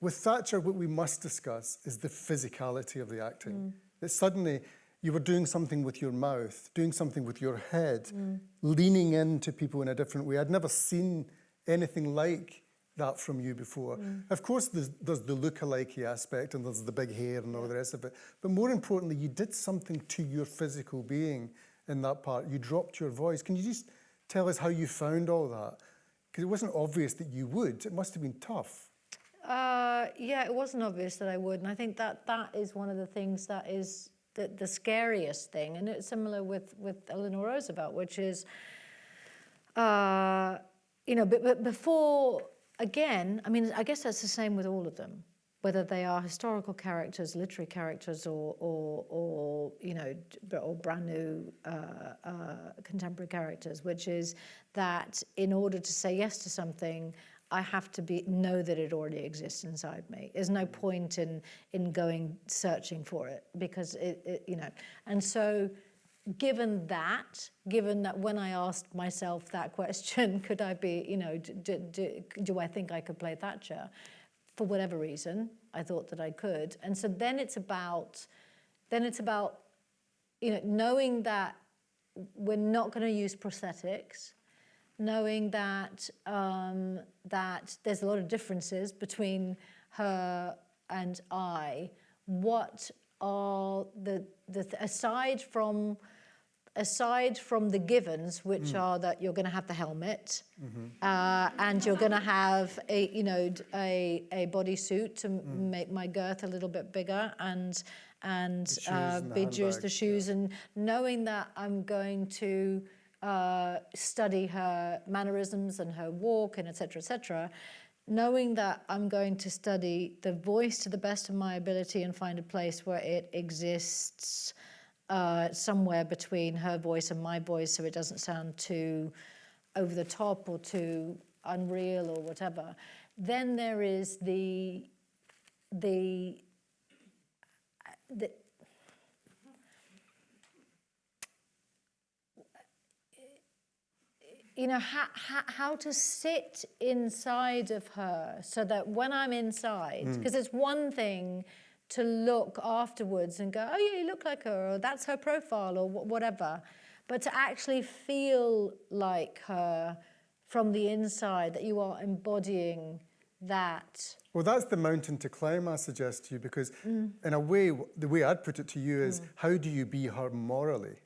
with Thatcher, what we must discuss is the physicality of the acting. Mm. That suddenly you were doing something with your mouth, doing something with your head, mm. leaning into people in a different way. I'd never seen anything like that from you before. Mm. Of course, there's, there's the look-alike aspect and there's the big hair and all the rest of it. But more importantly, you did something to your physical being in that part. You dropped your voice. Can you just tell us how you found all that? Because it wasn't obvious that you would. It must have been tough. Uh, yeah, it wasn't obvious that I would, and I think that that is one of the things that is the, the scariest thing, and it's similar with with Eleanor Roosevelt, which is, uh, you know, but, but before, again, I mean, I guess that's the same with all of them, whether they are historical characters, literary characters, or, or, or you know, or brand new uh, uh, contemporary characters, which is that in order to say yes to something, I have to be know that it already exists inside me. There's no point in in going searching for it because it, it you know, and so given that, given that when I asked myself that question, could I be, you know, d- d- d- do I think I could play Thatcher? For whatever reason, I thought that I could. And so then it's about, then it's about, you know, knowing that we're not going to use prosthetics, knowing that um, that there's a lot of differences between her and I. What are the the aside from aside from the givens, which are that you're going to have the helmet uh, and you're going to have a, you know, a, a bodysuit to m make my girth a little bit bigger and and shoes uh, the shoes, shoes, and knowing that I'm going to uh, study her mannerisms and her walk and etc. etc. Knowing that I'm going to study the voice to the best of my ability and find a place where it exists uh, somewhere between her voice and my voice so it doesn't sound too over the top or too unreal or whatever. Then there is the the the you know how, how, how to sit inside of her so that when i'm inside because it's one thing to look afterwards and go oh yeah you look like her or that's her profile or whatever but to actually feel like her from the inside that you are embodying that Well, that's the mountain to climb, I suggest to you, because Mm. in a way, the way I'd put it to you is, how do you be her morally?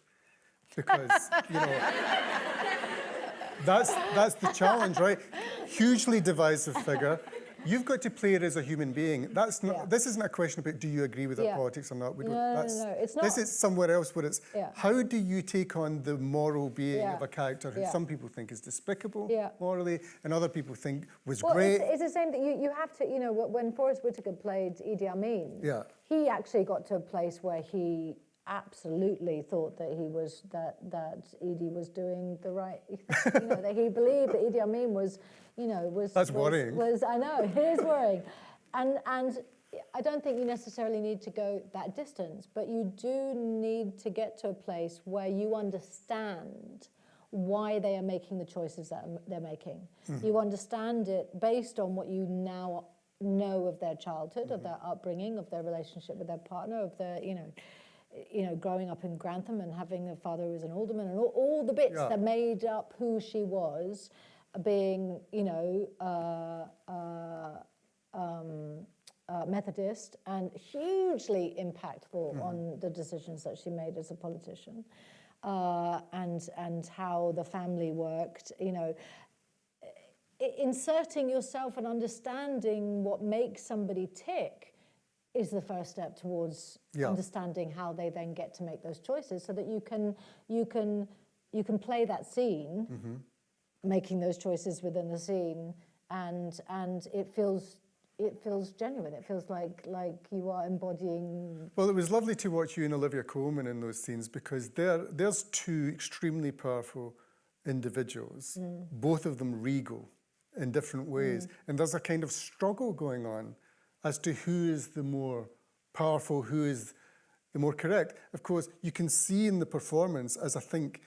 Because, you know, that's, that's the challenge, right? Hugely divisive figure. You've got to play it as a human being. That's not, Yeah. this isn't a question about do you agree with Yeah. politics or not. We No, don't, no, no, that's, no, it's This is somewhere else where it's, Yeah. how do you take on the moral being of a character who some people think is despicable morally and other people think was Well, great? it's, it's the same that you, you have to, you know, when Forest Whitaker played Idi Amin, Yeah. he actually got to a place where he absolutely thought that he was, that, that Idi was doing the right, you know, that he believed that Idi Amin was, you know, was... That's was, worrying. Was, I know, it is worrying. And, and I don't think you necessarily need to go that distance, but you do need to get to a place where you understand why they are making the choices that they're making. Mm-hmm. You understand it based on what you now know of their childhood, of mm-hmm. their upbringing, of their relationship with their partner, of their, you know, you know, growing up in Grantham and having a father who was an alderman, and all, all the bits Yeah. that made up who she was, being, you know, uh, uh, um, uh, Methodist and hugely impactful on the decisions that she made as a politician, uh, and and how the family worked. You know, inserting yourself and understanding what makes somebody tick is the first step towards Yeah. understanding how they then get to make those choices, so that you can you can you can play that scene making those choices within the scene and and it feels it feels genuine it feels like like you are embodying Well, it was lovely to watch you and Olivia Colman in those scenes because there, there's two extremely powerful individuals, mm. both of them regal in different ways. Mm. And there's a kind of struggle going on as to who is the more powerful, who is the more correct. Of course, you can see in the performance, as I think,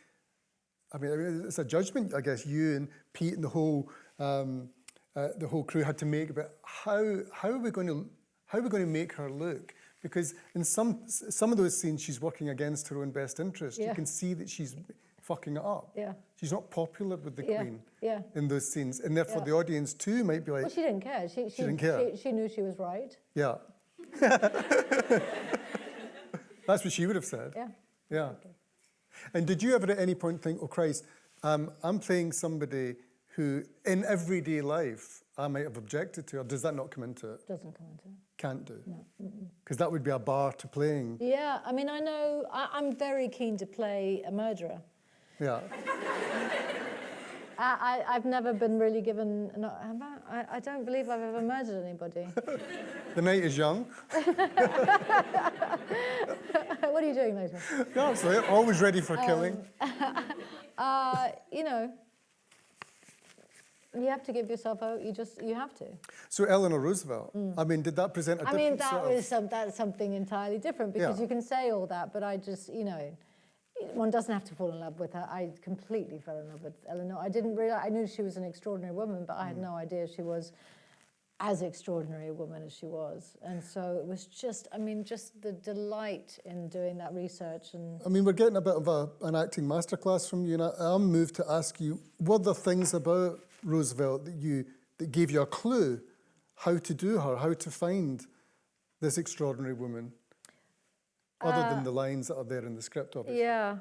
I mean, it's a judgment, I guess, you and Pete and the whole um, uh, the whole crew had to make about how how are we going to how are we going to make her look? Because in some some of those scenes, she's working against her own best interest. You can see that she's fucking it up. Yeah. She's not popular with the Yeah, queen yeah. in those scenes, and therefore Yeah. the audience too might be like, well she didn't care she she, didn't care. she, she knew she was right yeah. That's what she would have said. yeah Yeah. And did you ever at any point think, oh Christ, um, I'm playing somebody who in everyday life I might have objected to, or does that not come into it? doesn't come into it Can't do. No. Because that would be a bar to playing. yeah i mean i know I, i'm very keen to play a murderer Yeah. I, I, I've never been really given. No, have I? I, I don't believe I've ever murdered anybody. The night is young. what are you doing later? No, absolutely. Always ready for killing. Uh, you know, you have to give yourself out. You just, you have to. So Eleanor Roosevelt, I mean, did that present a Mm. I mean, that was some, that's something entirely different because Yeah. you can say all that, but I just, you know, one doesn't have to fall in love with her. I completely fell in love with Eleanor. I didn't realize, I knew she was an extraordinary woman, but Mm. I had no idea she was as extraordinary a woman as she was. And so it was just, I mean, just the delight in doing that research and I mean, we're getting a bit of a, an acting masterclass from you, and I- I'm moved to ask you, were there things about Roosevelt that you that gave you a clue how to do her, how to find this extraordinary woman, other than the lines that are there in the script, obviously? Yeah.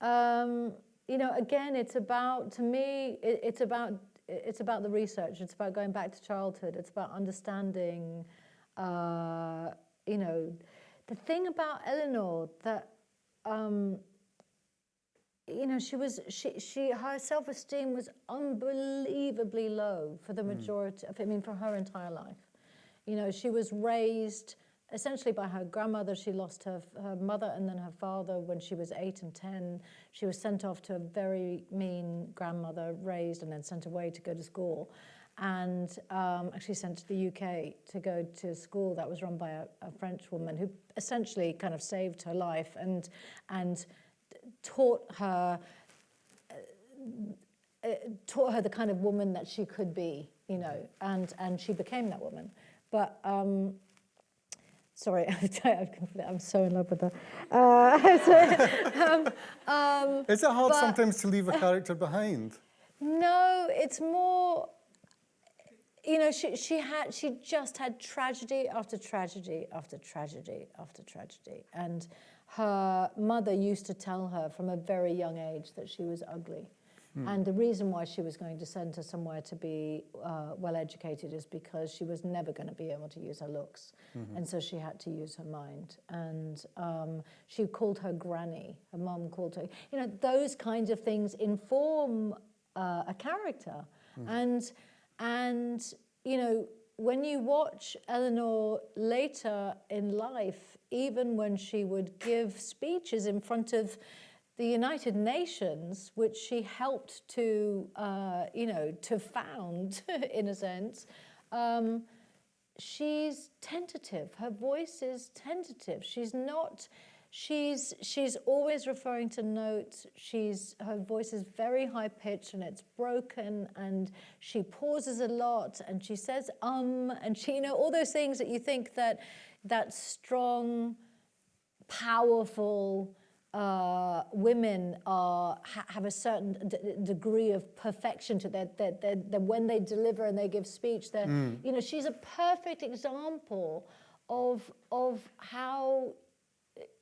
Um, you know, again, it's about, to me, it, it's about, it's about the research. It's about going back to childhood. It's about understanding, uh, you know, the thing about Eleanor that, um, you know, she was, she, she, her self-esteem was unbelievably low for the majority, of, I mean, for her entire life. You know, she was raised essentially by her grandmother. She lost her, her mother and then her father when she was eight and 10. She was sent off to a very mean grandmother, raised and then sent away to go to school. And um, actually sent to the UK to go to school that was run by a, a French woman who essentially kind of saved her life and, and taught her uh, taught her the kind of woman that she could be, you know, and and she became that woman. But um, sorry, I'm so in love with her. Uh, um, um, Is it hard But- sometimes to leave a character behind? no, it's more. You know, she she had she just had tragedy after tragedy after tragedy after tragedy, and her mother used to tell her from a very young age that she was ugly. And the reason why she was going to send her somewhere to be uh, well educated is because she was never going to be able to use her looks. And so she had to use her mind. And um, she called her granny, her mum called her. You know, those kinds of things inform uh, a character. And, and, you know, when you watch Eleanor later in life, even when she would give speeches in front of the United Nations, which she helped to, uh, you know, to found, in a sense, um, she's tentative. Her voice is tentative. She's not. She's she's always referring to notes. She's her voice is very high pitched and it's broken, and she pauses a lot and she says um and she you know all those things that you think that that strong, powerful uh, women are ha- have a certain d- degree of perfection to that that when they deliver and they give speech, that you know she's a perfect example of of how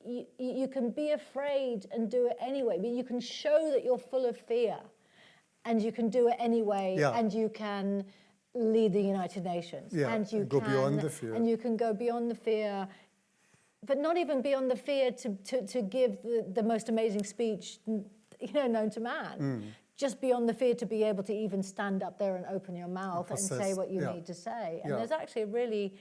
you, you can be afraid and do it anyway, but you can show that you're full of fear and you can do it anyway Yeah. and you can lead the United Nations Yeah, and you go can, beyond the fear. and you can go beyond the fear but not even beyond the fear to, to, to give the, the most amazing speech you know known to man Mm. just beyond the fear to be able to even stand up there and open your mouth and say what you yeah. need to say and Yeah. there's actually a really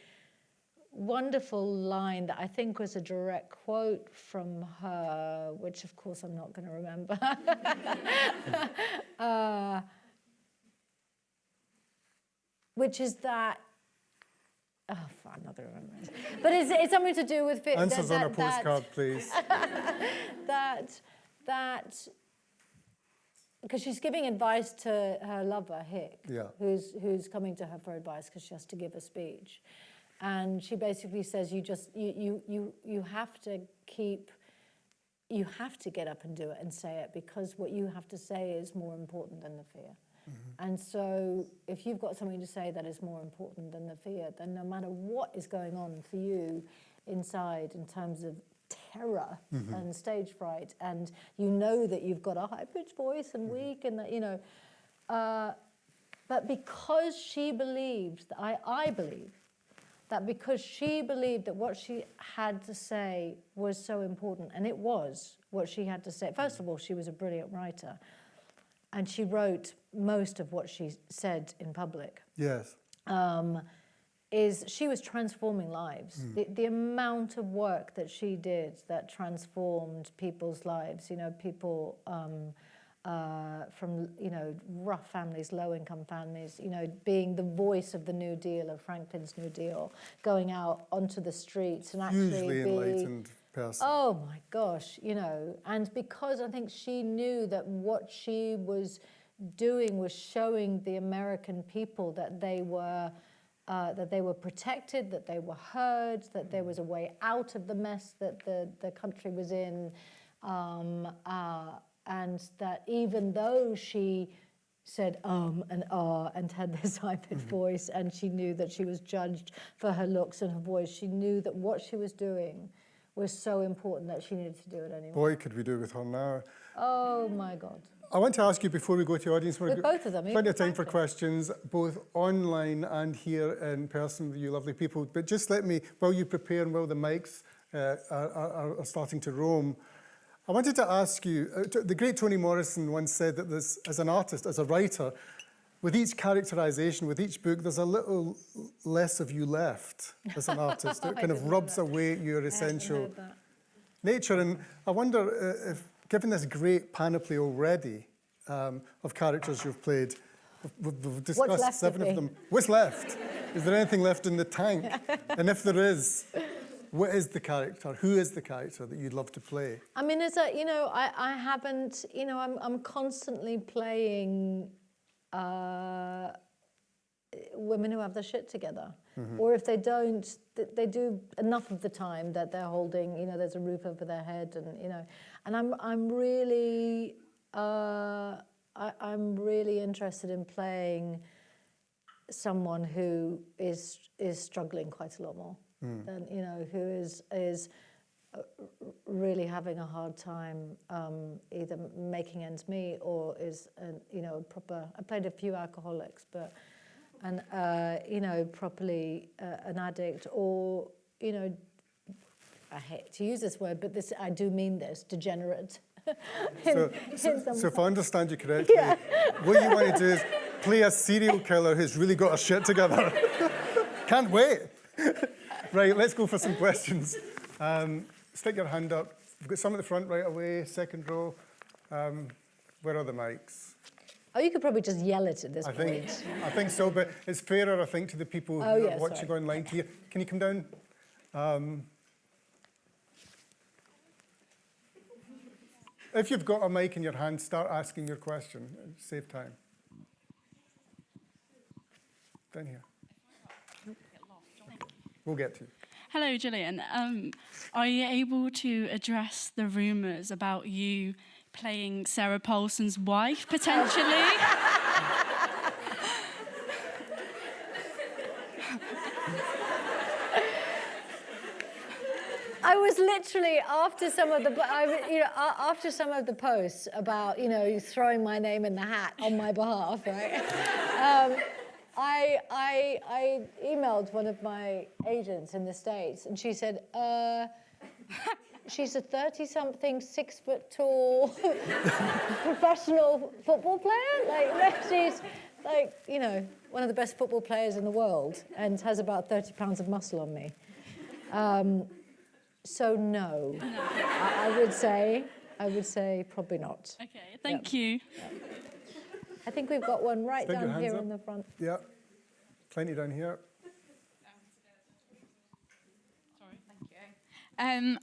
wonderful line that I think was a direct quote from her, which of course I'm not going to remember. uh, which is that. Oh, fuck, I'm not going to remember it. But it's, it's something to do with. Answers that, on a that- that- postcard, please. that that because she's giving advice to her lover Hick, Yeah. who's who's coming to her for advice because she has to give a speech, and she basically says you just you you you you have to keep. You have to get up and do it and say it because what you have to say is more important than the fear. Mm-hmm. And so, if you've got something to say that is more important than the fear, then no matter what is going on for you inside in terms of terror mm-hmm. and stage fright, and you know that you've got a high pitched voice and mm-hmm. weak, and that, you know, uh, but because she believed, that I, I believe, that because she believed that what she had to say was so important, and it was what she had to say. First of all, she was a brilliant writer, and she wrote most of what she said in public Yes. um, is she was transforming lives. The, the amount of work that she did that transformed people's lives, you know, people um, uh, from, you know, rough families, low income families, you know, being the voice of the New Deal, of Franklin's New Deal, going out onto the streets and actually Hugely be, enlightened person. Oh my gosh, you know, and because I think she knew that what she was doing was showing the American people that they were uh, that they were protected, that they were heard, that there was a way out of the mess that the, the country was in, um, uh, and that even though she said um and ah and had this high-pitched voice and she knew that she was judged for her looks and her voice, she knew that what she was doing was so important that she needed to do it anyway. Boy, could we do it with her now. Oh my God. I want to ask you before we go to the audience. With both of them, Plenty of time for questions, both online and here in person with you lovely people. But just let me, while you prepare and while the mics uh, are, are, are starting to roam, I wanted to ask you, uh, the great Toni Morrison once said that there's, as an artist, as a writer, with each characterization, with each book, there's a little less of you left as an artist. It kind of rubs that. away your essential nature. And I wonder uh, if, given this great panoply already um, of characters you've played, we've, we've discussed left of seven of me? them. What's left? is there anything left in the tank? and if there is, what is the character? Who is the character that you'd love to play? I mean, as a, you know, I, I haven't, you know, I'm, I'm constantly playing uh, women who have their shit together. Or if they don't, they do enough of the time that they're holding, you know, there's a roof over their head and, you know, and I'm, I'm really, uh, I, I'm really interested in playing someone who is is struggling quite a lot more than you know who is is really having a hard time um, either making ends meet or is an, you know a proper I played a few alcoholics but and uh, you know properly uh, an addict or you know I hate to use this word but this I do mean this degenerate in- So, in so, if I understand you correctly, what you want to do is play a serial killer who's really got her shit together. Can't wait. right, let's go for some questions. Um, stick your hand up. We've got some at the front right away, second row. Um, where are the mics? oh you could probably just yell it at this I point think, I think so, but it's fairer, I think, to the people who Oh, are watching sorry. online to you. Can you come down? Um, if you've got a mic in your hand, start asking your question. Save time. Down here. We'll get to you. Hello, Gillian. Um, are you able to address the rumours about you playing Sarah Paulson's wife potentially? I was literally after some of the, I, you know, after some of the posts about, you know, throwing my name in the hat on my behalf, right? Um, I, I, I emailed one of my agents in the States and she said, uh, she's a 30-something, six-foot-tall professional football player. Like, she's like, you know, one of the best football players in the world and has about 30 pounds of muscle on me. Um, so no, I, I would say, I would say probably not. okay, thank you. I think we've got one right Stick down here up. in the front. Yeah. Plenty down here. Sorry, thank you. Um,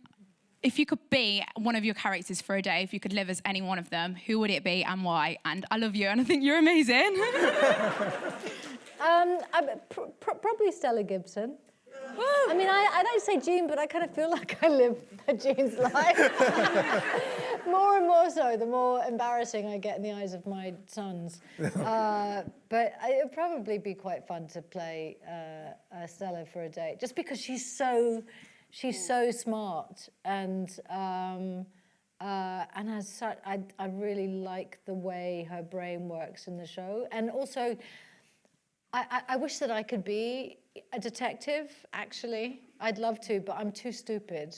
if you could be one of your characters for a day, if you could live as any one of them, who would it be and why? And I love you, and I think you're amazing. Um, I, pr- pr- probably Stella Gibson. I mean, I, I don't say Jean, but I kind of feel like I live a Jean's life. more and more so, the more embarrassing I get in the eyes of my sons. Uh, but it would probably be quite fun to play uh, uh, Stella for a day, just because she's so, she's so smart and. Um, uh, and as such, I, I really like the way her brain works in the show. And also, I, I, I wish that I could be a detective, actually. I'd love to, but I'm too stupid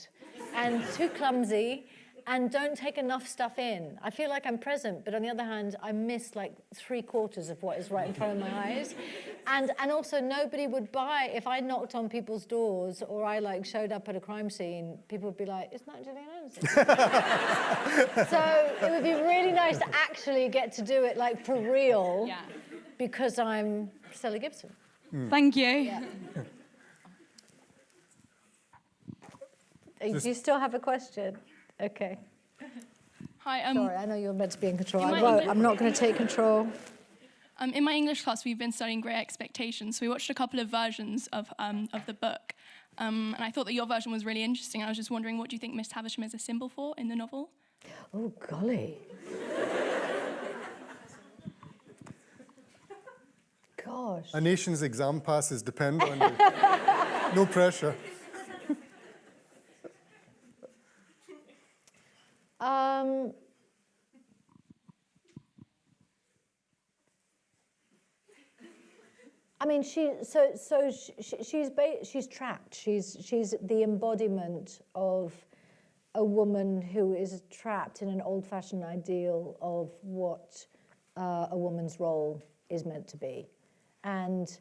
and too clumsy and don't take enough stuff in. I feel like I'm present, but on the other hand, I miss like three quarters of what is right in front of my eyes. And, and also nobody would buy, if I knocked on people's doors or I like showed up at a crime scene, people would be like, it's not Gillian Anderson. so it would be really nice to actually get to do it like for real Yeah. because I'm Stella Gibson. Hmm. Thank you. Yeah. Do you still have a question? Okay. Hi, um, Sorry, I know you're meant to be in control. You I might won't. even- I'm not going to take control. um, in my English class, we've been studying Great Expectations. So we watched a couple of versions of, um, of the book. Um, and I thought that your version was really interesting. I was just wondering, what do you think Miss Havisham is a symbol for in the novel? Oh, golly. Gosh. A nation's exam passes depend on you. no pressure. Um, I mean, she so so she, she's she's trapped. She's she's the embodiment of a woman who is trapped in an old-fashioned ideal of what uh, a woman's role is meant to be, and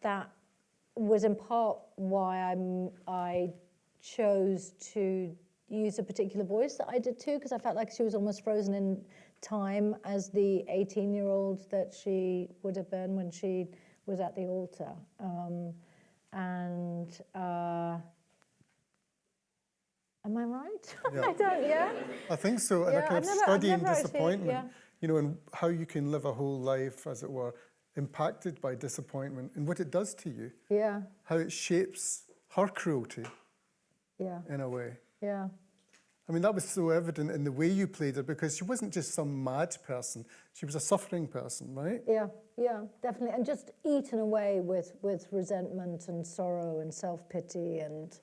that was in part why I'm I chose to use a particular voice that I did too, because I felt like she was almost frozen in time as the 18-year-old that she would have been when she was at the altar. Um, and uh, am I right? Yeah. I don't, yeah? I think so. And I Yeah, kind I've of never- studying never actually- disappointment, yeah. you know, and how you can live a whole life, as it were, impacted by disappointment and what it does to you, Yeah, how it shapes her cruelty yeah, in a way. yeah. I mean, that was so evident in the way you played her because she wasn't just some mad person, she was a suffering person, right? Yeah, yeah, definitely. And just eaten away with, with resentment and sorrow and self-pity and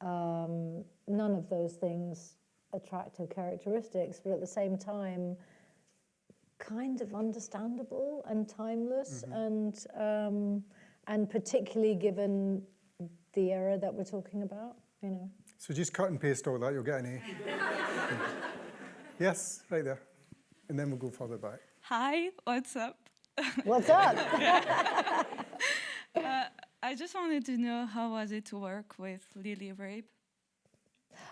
um, none of those things attractive characteristics, but at the same time, kind of understandable and timeless and, um, and particularly given the era that we're talking about, you know. So just cut and paste all that, you'll get an A. yes, right there. And then we'll go further back. Hi, what's up? What's up? I just wanted to know how was it to work with Lily Rabe?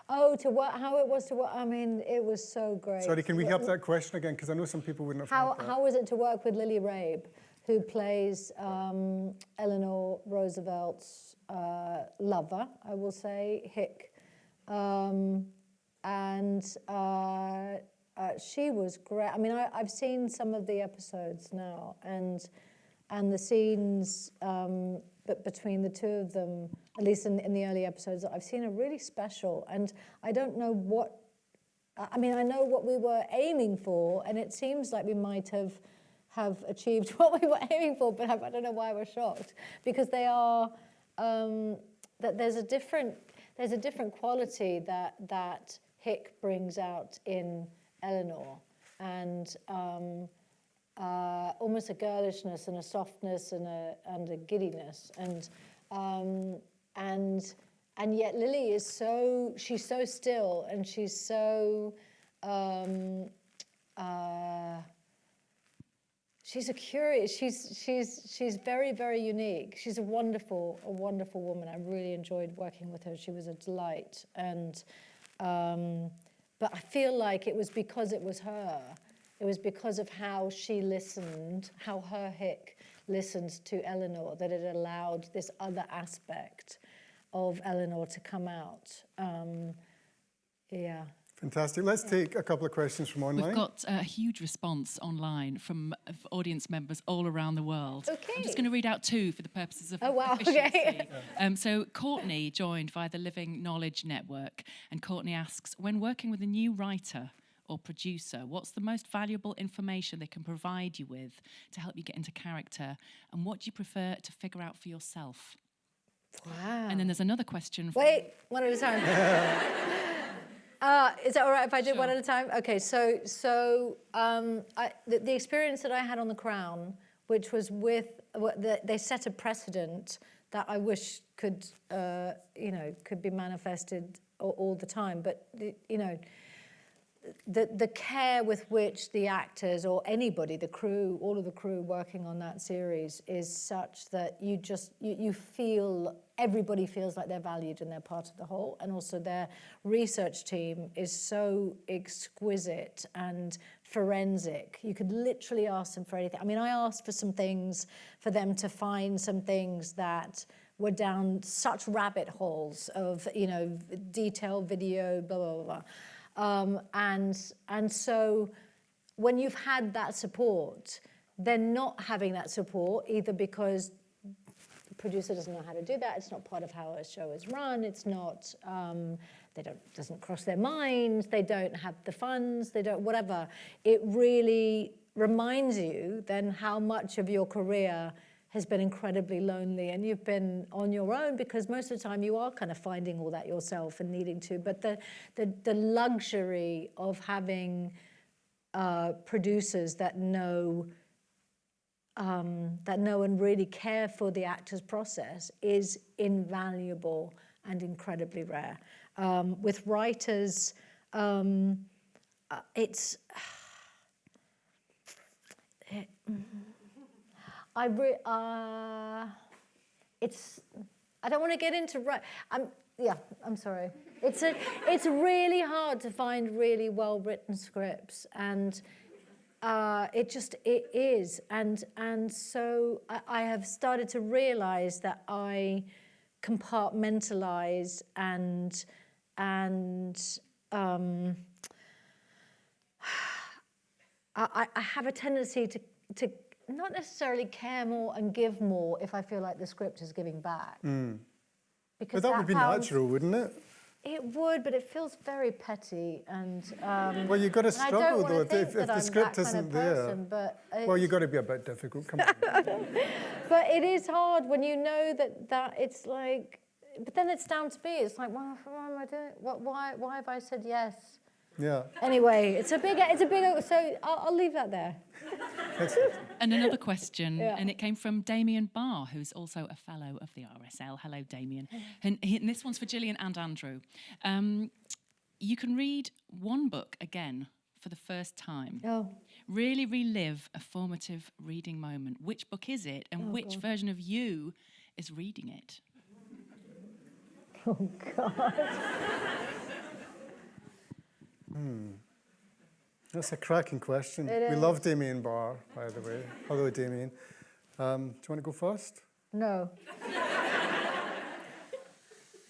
oh, to what, how it was to work, I mean, it was so great. Sorry, can we Wh- have that question again? Because I know some people wouldn't have How, heard that. how was it to work with Lily Rabe, who plays um, Eleanor Roosevelt's uh, lover, I will say, Hick. Um, and uh, uh, she was great. I mean, I, I've seen some of the episodes now, and and the scenes um, but between the two of them, at least in, in the early episodes that I've seen, are really special. And I don't know what I mean, I know what we were aiming for, and it seems like we might have have achieved what we were aiming for, but I, I don't know why we're shocked because they are um, that there's a different there's a different quality that that Hick brings out in Eleanor, and um, uh, almost a girlishness and a softness and a and a giddiness. And um, and and yet Lily is so she's so still and she's so um, uh, she's a curious she's she's she's very very unique. She's a wonderful a wonderful woman. I really enjoyed working with her. She was a delight. And um, but I feel like it was because it was her. It was because of how she listened how her hick listened to Eleanor that it allowed this other aspect of Eleanor to come out. Um, yeah Fantastic. Let's take a couple of questions from online. We've got a huge response online from uh, audience members all around the world. Okay. I'm just going to read out two for the purposes of Oh, wow, okay. efficiency. Um, so Courtney joined via the Living Knowledge Network, and Courtney asks, when working with a new writer or producer, what's the most valuable information they can provide you with to help you get into character, and what do you prefer to figure out for yourself? wow And then there's another question. Wait, one at a time. uh, is that all right if I do one at a time? Okay, so so um, I, the, the experience that I had on The Crown, which was with, the, they set a precedent that I wish could, uh, you know, could be manifested all, all the time. But, the- you know, the, the care with which the actors or anybody, the crew, all of the crew working on that series is such that you just, you, you feel, everybody feels like they're valued and they're part of the whole. And also their research team is so exquisite and forensic. You could literally ask them for anything. I mean, I asked for some things, for them to find some things that were down such rabbit holes of, you know, detailed video, blah, blah, blah. Um, and, and so when you've had that support, then not having that support, either because producer doesn't know how to do that, it's not part of how a show is run, it's not, um, they don't, doesn't cross their minds, they don't have the funds, they don't, whatever. It really reminds you then how much of your career has been incredibly lonely and you've been on your own because most of the time you are kind of finding all that yourself and needing to. But the, the, the luxury of having uh, producers that know um, that no one really care for the actor's process is invaluable and incredibly rare. Um, with writers, um, uh, it's it, I re, uh, it's, I don't want to get into, right, I'm, yeah, I'm sorry. It's, a, it's really hard to find really well-written scripts and uh, it just, it is. And, and so I, I have started to realize that I compartmentalize and, and um, I, I have a tendency to, to not necessarily care more and give more if I feel like the script is giving back. Because But that would be sounds- natural, wouldn't it? It would, but it feels very petty and. Um, Well, you've got to struggle, though, if- if- if the script isn't of there. person, But Well, you've got to be a bit difficult. Come on. But it is hard when you know that that it's like. But then it's down to me. It's like, well, why am I doing? What? Why? Why have I said yes? Yeah. Anyway, it's a big. It's a big. So I'll, I'll leave that there. And another question, Yeah. and it came from Damien Barr, who's also a fellow of the RSL. Hello, Damien. And, and this one's for Gillian and Andrew. Um, you can read one book again for the first time. Oh. Really relive a formative reading moment. Which book is it, and which version of you is reading it? Oh God. That's a cracking question. It we is. love Damien Barr, by the way. Hello, Damien. Um, do you want to go first? No.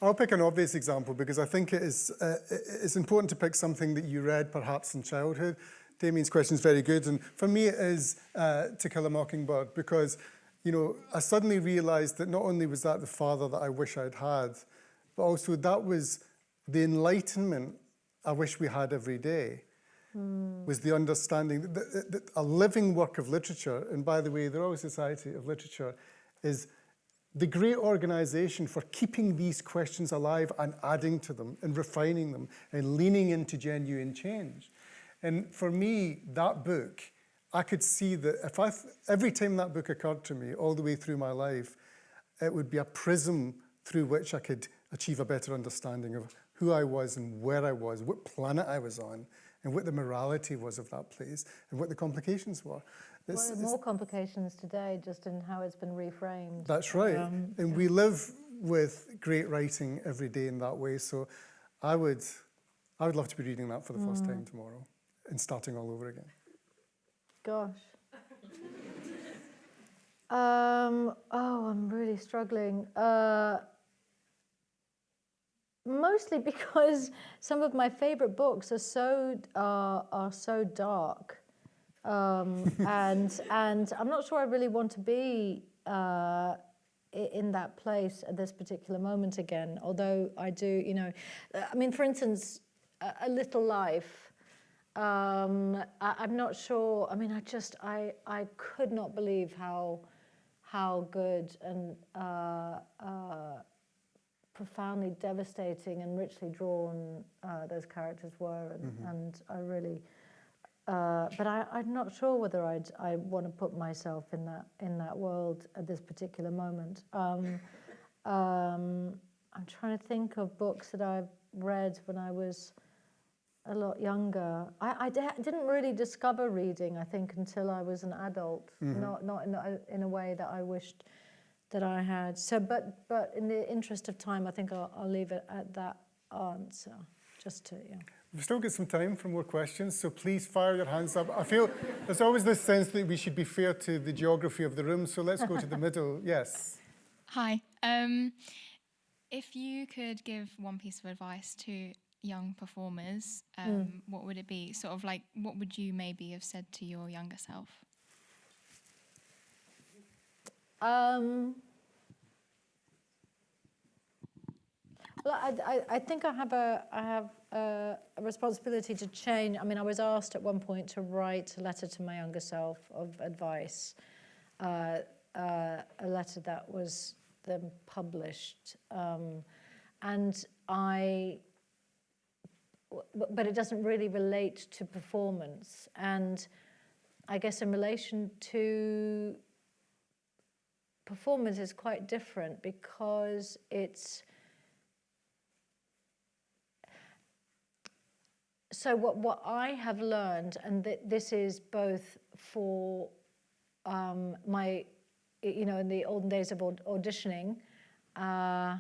I'll pick an obvious example because I think it is, uh, it's important to pick something that you read perhaps in childhood. Damien's question is very good, and for me it is uh, To Kill a Mockingbird because, you know, I suddenly realised that not only was that the father that I wish I'd had, but also that was the enlightenment I wish we had every day. Hmm. was the understanding that, that, that a living work of literature, and by the way, the Royal Society of Literature is the great organization for keeping these questions alive and adding to them and refining them and leaning into genuine change. And for me, that book, I could see that if I, every time that book occurred to me all the way through my life, it would be a prism through which I could achieve a better understanding of who I was and where I was, what planet I was on, and what the morality was of that place, and what the complications were. This are more complications today, just in how it's been reframed? that's right. Um, and we live with great writing every day in that way. So I would, I would love to be reading that for the first Mm. time tomorrow and starting all over again. Gosh. Um, oh, I'm really struggling. Uh, mostly because some of my favorite books are so uh, are so dark, um, and and I'm not sure I really want to be uh, in that place at this particular moment again. Although I do, you know, uh, I mean, for instance, a, a Little Life. Um, I, I'm not sure. I mean, I just I I could not believe how how good and uh, uh, profoundly devastating and richly drawn uh, those characters were, and, and I really. Uh, but I, I'm not sure whether I'd I want to put myself in that in that world at this particular moment. Um, um, I'm trying to think of books that I've read when I was a lot younger, I, I di- didn't really discover reading, I think, until I was an adult, not, not in a, in a way that I wished that I had. So, but, but in the interest of time, I think I'll, I'll leave it at that answer, just to, yeah. We've still got some time for more questions, so please fire your hands up. I feel there's always this sense that we should be fair to the geography of the room, so let's go to the middle. Yes. Hi. Um, if you could give one piece of advice to young performers, um, what would it be? Sort of like, what would you maybe have said to your younger self? Um, well, I, I, think I have a I have a, a responsibility to change. I mean, I was asked at one point to write a letter to my younger self of advice, uh, uh, a letter that was then published, um, and I. But it doesn't really relate to performance, and I guess in relation to performance is quite different because it's so what what I have learned and th- this is both for um, my you know in the olden days of aud- auditioning uh,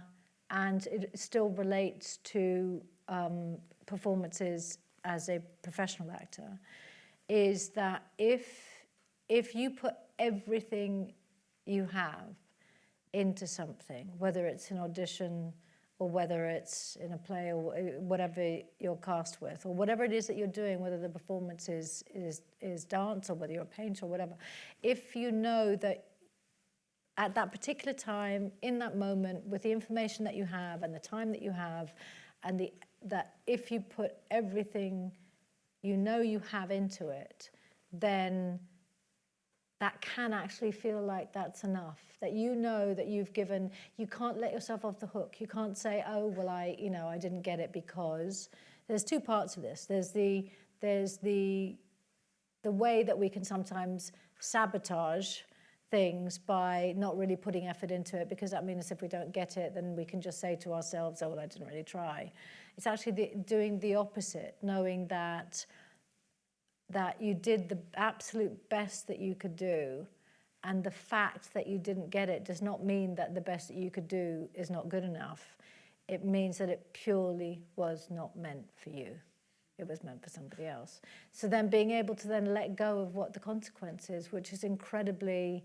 and it still relates to um, performances as a professional actor is that if if you put everything you have into something, whether it's an audition or whether it's in a play or whatever you're cast with, or whatever it is that you're doing, whether the performance is, is, is dance or whether you're a painter or whatever, if you know that at that particular time, in that moment, with the information that you have and the time that you have, and the, that if you put everything you know you have into it, then that can actually feel like that's enough. That you know that you've given, you can't let yourself off the hook. You can't say, oh, well, I, you know, I didn't get it because. There's two parts of this. There's the, there's the, the way that we can sometimes sabotage things by not really putting effort into it because that means if we don't get it then we can just say to ourselves oh well I didn't really try it's actually the, doing the opposite knowing that that you did the absolute best that you could do and the fact that you didn't get it does not mean that the best that you could do is not good enough. It means that it purely was not meant for you. It was meant for somebody else. So then being able to then let go of what the consequence is which is incredibly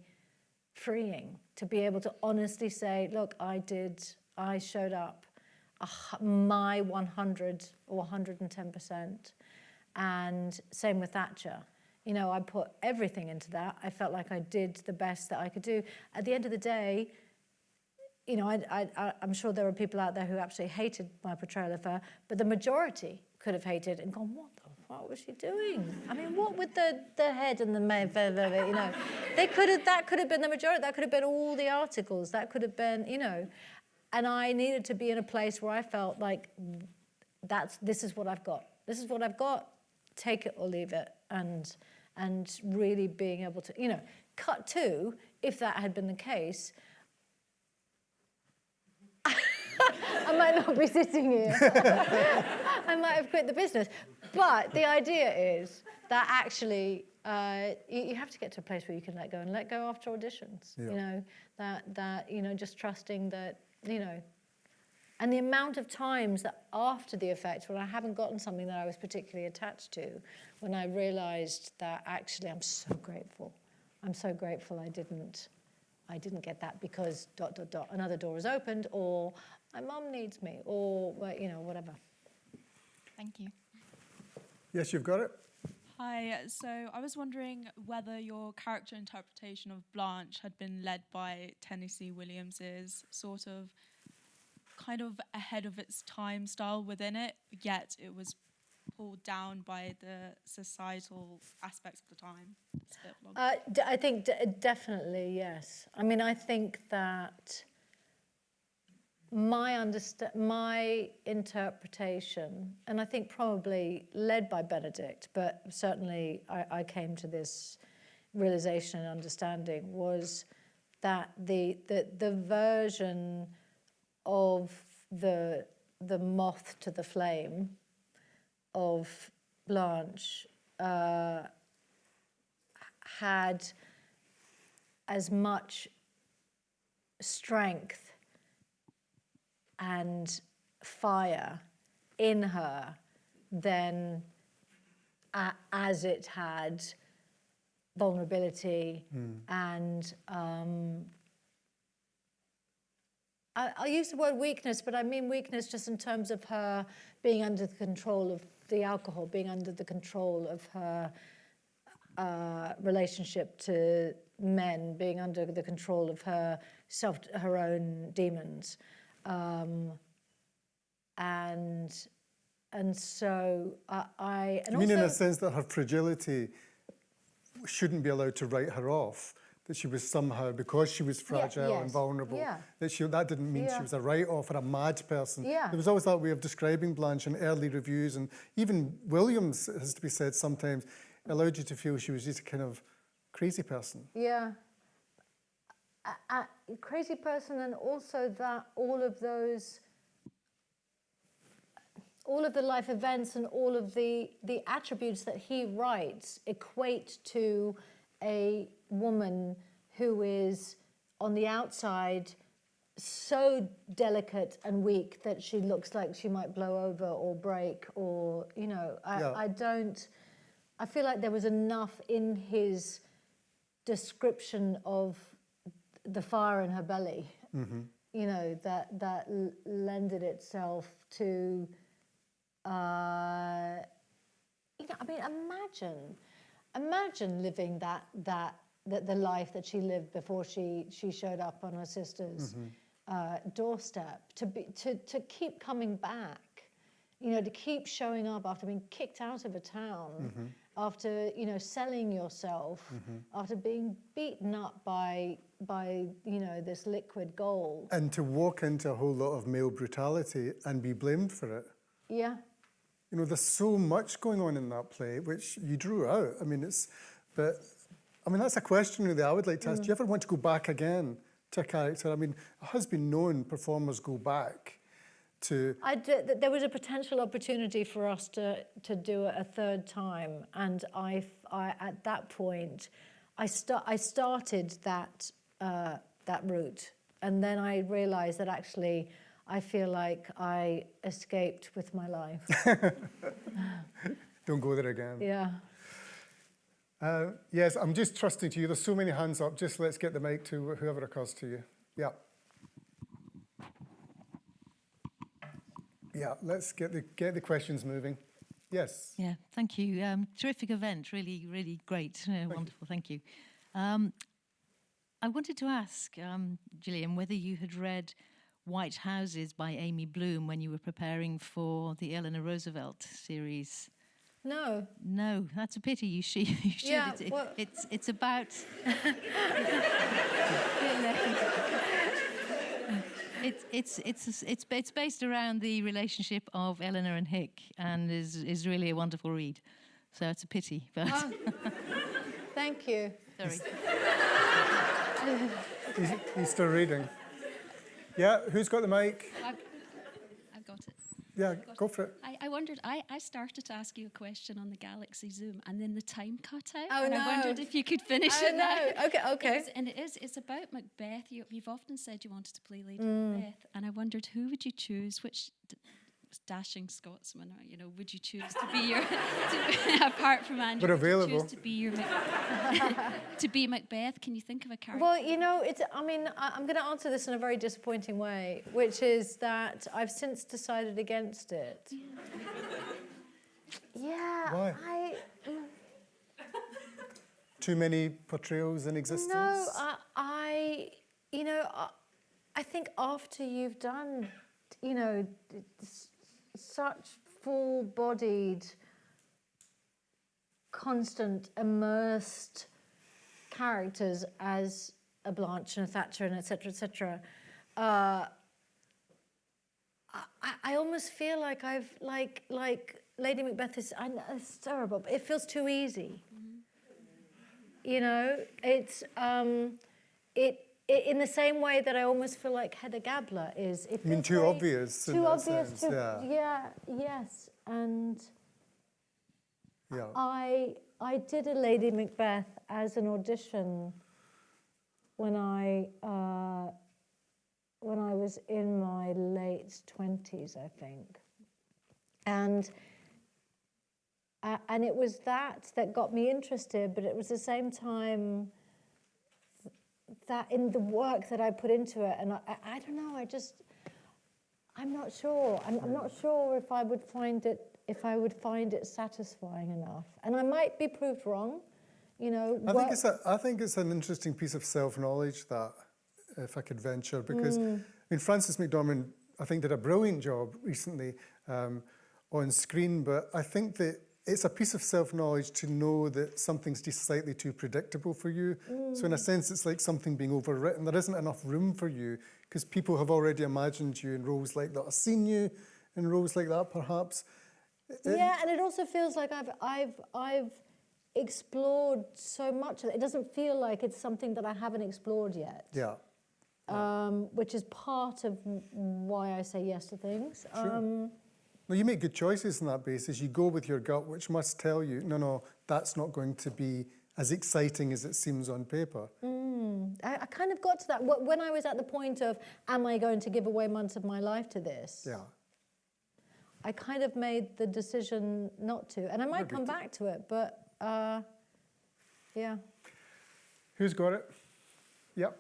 freeing to be able to honestly say look i did i showed up hu- my 100 or 110% and same with Thatcher. You know, I put everything into that. I felt like I did the best that I could do. At the end of the day, you know, I, I'm sure there are people out there who absolutely hated my portrayal of her, but the majority could have hated and gone, what the fuck was she doing? I mean, what with the, the head and the- you know, they could have, that could have been the majority, that could have been all the articles, that could have been, you know, and I needed to be in a place where I felt like that's this is what I've got. This is what I've got. Take it or leave it, and and really being able to, you know, cut to if that had been the case. I might not be sitting here. I might have quit the business. But the idea is that actually uh, you, you have to get to a place where you can let go and let go after auditions. You know that that you know just trusting that you know and the amount of times that after the effect, when I haven't gotten something that I was particularly attached to, when I realized that actually I'm so grateful. I'm so grateful I didn't, I didn't get that because dot, dot, dot, another door is opened or my mum needs me or, well, you know, whatever. Thank you. Yes, you've got it. Hi, so I was wondering whether your character interpretation of Blanche had been led by Tennessee Williams's sort of kind of ahead of its time style within it, yet it was pulled down by the societal aspects of the time. Uh, I think definitely yes. I mean, I think that my understa- my interpretation, and I think probably led by Benedict, but certainly I, I came to this realization and understanding was that the the, the version of the the moth to the flame of Blanche uh, had as much strength and fire in her than a as it had vulnerability and um, I, I'll use the word weakness, but I mean weakness just in terms of her being under the control of the alcohol, being under the control of her uh, relationship to men, being under the control of her self, her own demons, um, and and so I, I and I mean, in a sense that her fragility shouldn't be allowed to write her off. That she was somehow, because she was fragile and yes, vulnerable, yeah. that she, that didn't mean Yeah. she was a write-off or a mad person. Yeah. There was always that way of describing Blanche in early reviews, and even Williams, it has to be said, sometimes allowed you to feel she was just a kind of crazy person. Yeah. A, a crazy person, and also that all of those, all of the life events and all of the the attributes that he writes equate to a woman who is on the outside so delicate and weak that she looks like she might blow over or break or you know I, Yeah. I don't I feel like there was enough in his description of the fire in her belly, you know, that that l- lended itself to, uh, you know, I mean, imagine, imagine living that that that the life that she lived before she she showed up on her sister's mm-hmm. uh, doorstep. To be to to keep coming back, you know, to keep showing up after being kicked out of a town, mm-hmm. after you know selling yourself, mm-hmm. after being beaten up by by you know this liquid gold. And to walk into a whole lot of male brutality and be blamed for it. Yeah, You know, there's so much going on in that play, which you drew out. I mean, it's, but, I mean, that's a question really I would like to ask. Do you ever want to go back again to a character? I mean, it has been known performers go back to, I d- th- there was a potential opportunity for us to to do it a third time, and I, I- at that point, I sta- I started that uh, that route, and then I realised that actually I feel like I escaped with my life. don't go there again. yeah. Uh, yes, I'm just trusting to you. There's so many hands up. Just let's get the mic to whoever it occurs to you. Yeah. Yeah, let's get the, get the questions moving. Yes. Yeah, thank you. Um, terrific event, really, really great. Uh, wonderful, thank you. Um, I wanted to ask, um, Gillian, whether you had read White Houses by Amy Bloom when you were preparing for the Eleanor Roosevelt series. No. No, that's a pity. You should. You should. Yeah, it's, well- it's it's about. It's it's it's it's it's based around the relationship of Eleanor and Hick, and is is really a wonderful read. So it's a pity, but Oh, thank you. sorry. He's, he's still reading. Yeah, who's got the mic? I've, I've got it. Yeah, go for it. I, I wondered, I, I started to ask you a question on the Galaxy Zoom and then the time cut out. Oh, and no. I wondered if you could finish Oh, it now. no. Okay, okay. It's, and it is, it's about Macbeth. You, you've often said you wanted to play Lady Mm. Macbeth. And I wondered, who would you choose? Which d- dashing Scotsman, or, you know, would you choose to be your, to, apart from Andrew, We're would you available. choose to be your, Mac- to be Macbeth? Can you think of a character? Well, you know, it's. I mean, I, I'm going to answer this in a very disappointing way, which is that I've since decided against it. Yeah. Why? I. Mm. Too many portrayals in existence? No, I, I you know, I, I think after you've done, you know, d- s- such full-bodied, constant, immersed characters as a Blanche and a Thatcher and et cetera, et cetera, uh, I, I almost feel like I've, like, like Lady Macbeth is, I know it's terrible, but it feels too easy. You know, it's um, it in the same way that I almost feel like Hedda Gabler is. It You mean too very- obvious Too obvious. sense, too, yeah. yeah. Yes. And Yeah. I I did a Lady Macbeth as an audition when I uh, when I was in my late twenties, I think, and uh, and it was that that got me interested. But it was the same time that in the work that I put into it, and I, I, I don't know, I just I'm not sure. I'm, I'm not sure if I would find it if I would find it satisfying enough, and I might be proved wrong. You know, I think it's a, I think it's an interesting piece of self-knowledge that, if I could venture, because I mean Frances McDormand, I think did a brilliant job recently um, on screen, but I think that it's a piece of self-knowledge to know that something's just slightly too predictable for you. So in a sense, it's like something being overwritten. There isn't enough room for you because people have already imagined you in roles like that, or seen you in roles like that, perhaps. yeah, and it also feels like I've I've I've explored so much. of It It doesn't feel like it's something that I haven't explored yet. Yeah. Um, which is part of why I say yes to things. Um, No, you make good choices on that basis. You go with your gut, which must tell you, no, no, that's not going to be as exciting as it seems on paper. I, I kind of got to that when I was at the point of, am I going to give away months of my life to this? Yeah. I kind of made the decision not to, and I might come back to it, but uh, yeah. Who's got it? Yep.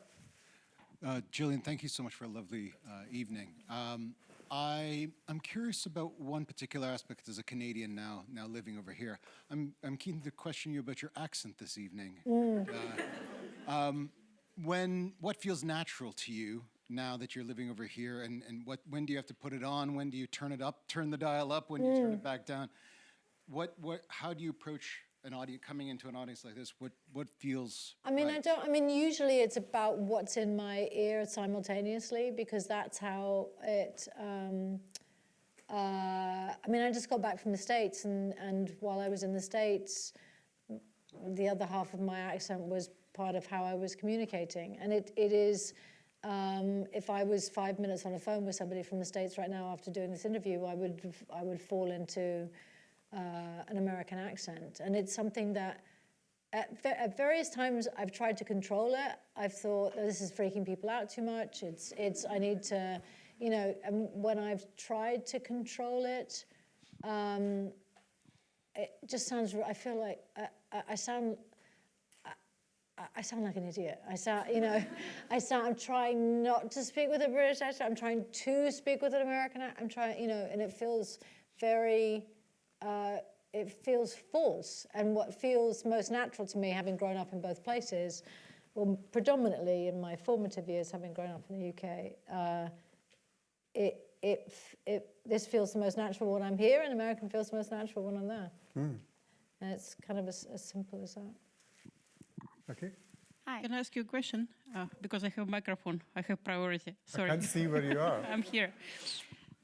Uh, Gillian, thank you so much for a lovely uh, evening. Um, I, I'm curious about one particular aspect as a Canadian now, now living over here. I'm, I'm keen to question you about your accent this evening. Uh, um, when, what feels natural to you now that you're living over here, and, and what, when do you have to put it on? When do you turn it up, turn the dial up? When do you turn it back down? What, what, how do you approach an audience, coming into an audience like this? What, what feels I mean, I don't. I mean, usually it's about what's in my ear simultaneously because that's how it. Um, uh, I mean, I just got back from the states, and and while I was in the states, the other half of my accent was part of how I was communicating, and it it is. Um, if I was five minutes on a phone with somebody from the states right now after doing this interview, I would I would fall into uh, an American accent, and it's something that at, at various times I've tried to control it. I've thought "Oh, this is freaking people out too much. It's it's I need to, you know. And when I've tried to control it, um, it just sounds. I feel like I, I, I sound. I- sound like an idiot. I sound, you know, I sound. I'm trying not to speak with a British accent. I'm trying to speak with an American. ac- I'm trying, you know, and it feels very uh, it feels false. And what feels most natural to me, having grown up in both places, well, predominantly in my formative years, having grown up in the UK, uh, it, it, it, this feels the most natural when I'm here, and American feels the most natural when I'm there. And it's kind of as, as simple as that. Okay. Hi. Can I ask you a question? Uh, because I have a microphone, I have priority. Sorry. I can't see where you are. I'm here.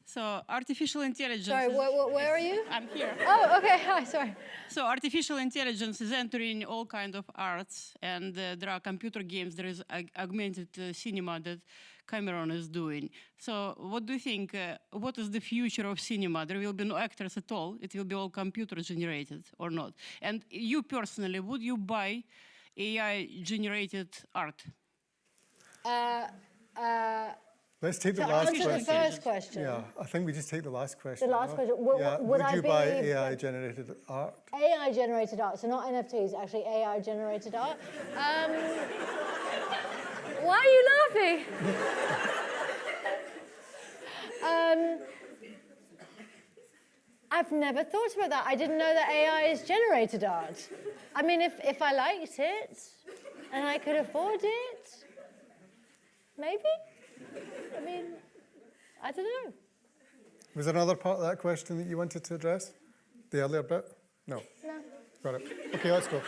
So artificial intelligence. Sorry, wh- wh- where are you? I'm here. Oh, okay. Hi, sorry. So artificial intelligence is entering all kind of arts, and uh, there are computer games. There is ag- augmented uh, cinema that Cameron is doing. So what do you think? Uh, what is the future of cinema? There will be no actors at all. It will be all computer generated or not? And you personally, would you buy AI generated art? Let's take the to last answer the first question. Yeah, I think we just take the last question. The last question. Would- yeah. would Would I you buy AI generated art? AI generated art, so not NFTs, actually AI generated art. Um, why are you laughing? um, I've never thought about that. I didn't know that AI is generated art. I mean, if, if I liked it and I could afford it, maybe? I mean, I don't know. Was there another part of that question that you wanted to address? The earlier bit? No. No. Got it. Okay, let's go.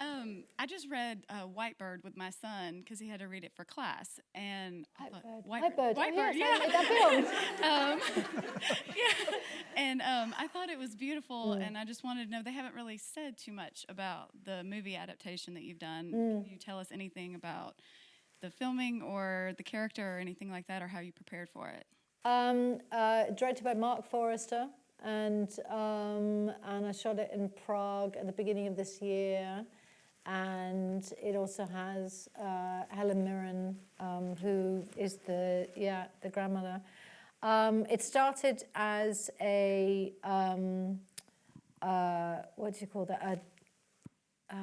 Um, I just read uh, Whitebird with my son because he had to read it for class, and I thought, Whitebird. Oh, Whitebird, yes, I made that um, yeah, and um, I thought it was beautiful, Mm. and I just wanted to know. They haven't really said too much about the movie adaptation that you've done. Mm. Can you tell us anything about the filming or the character or anything like that, or how you prepared for it? Um, uh, directed by Marc Forster. and um, and I shot it in Prague at the beginning of this year. And it also has uh, Helen Mirren, um, who is the yeah the grandmother. Um, it started as a um, uh, what do you call that? A,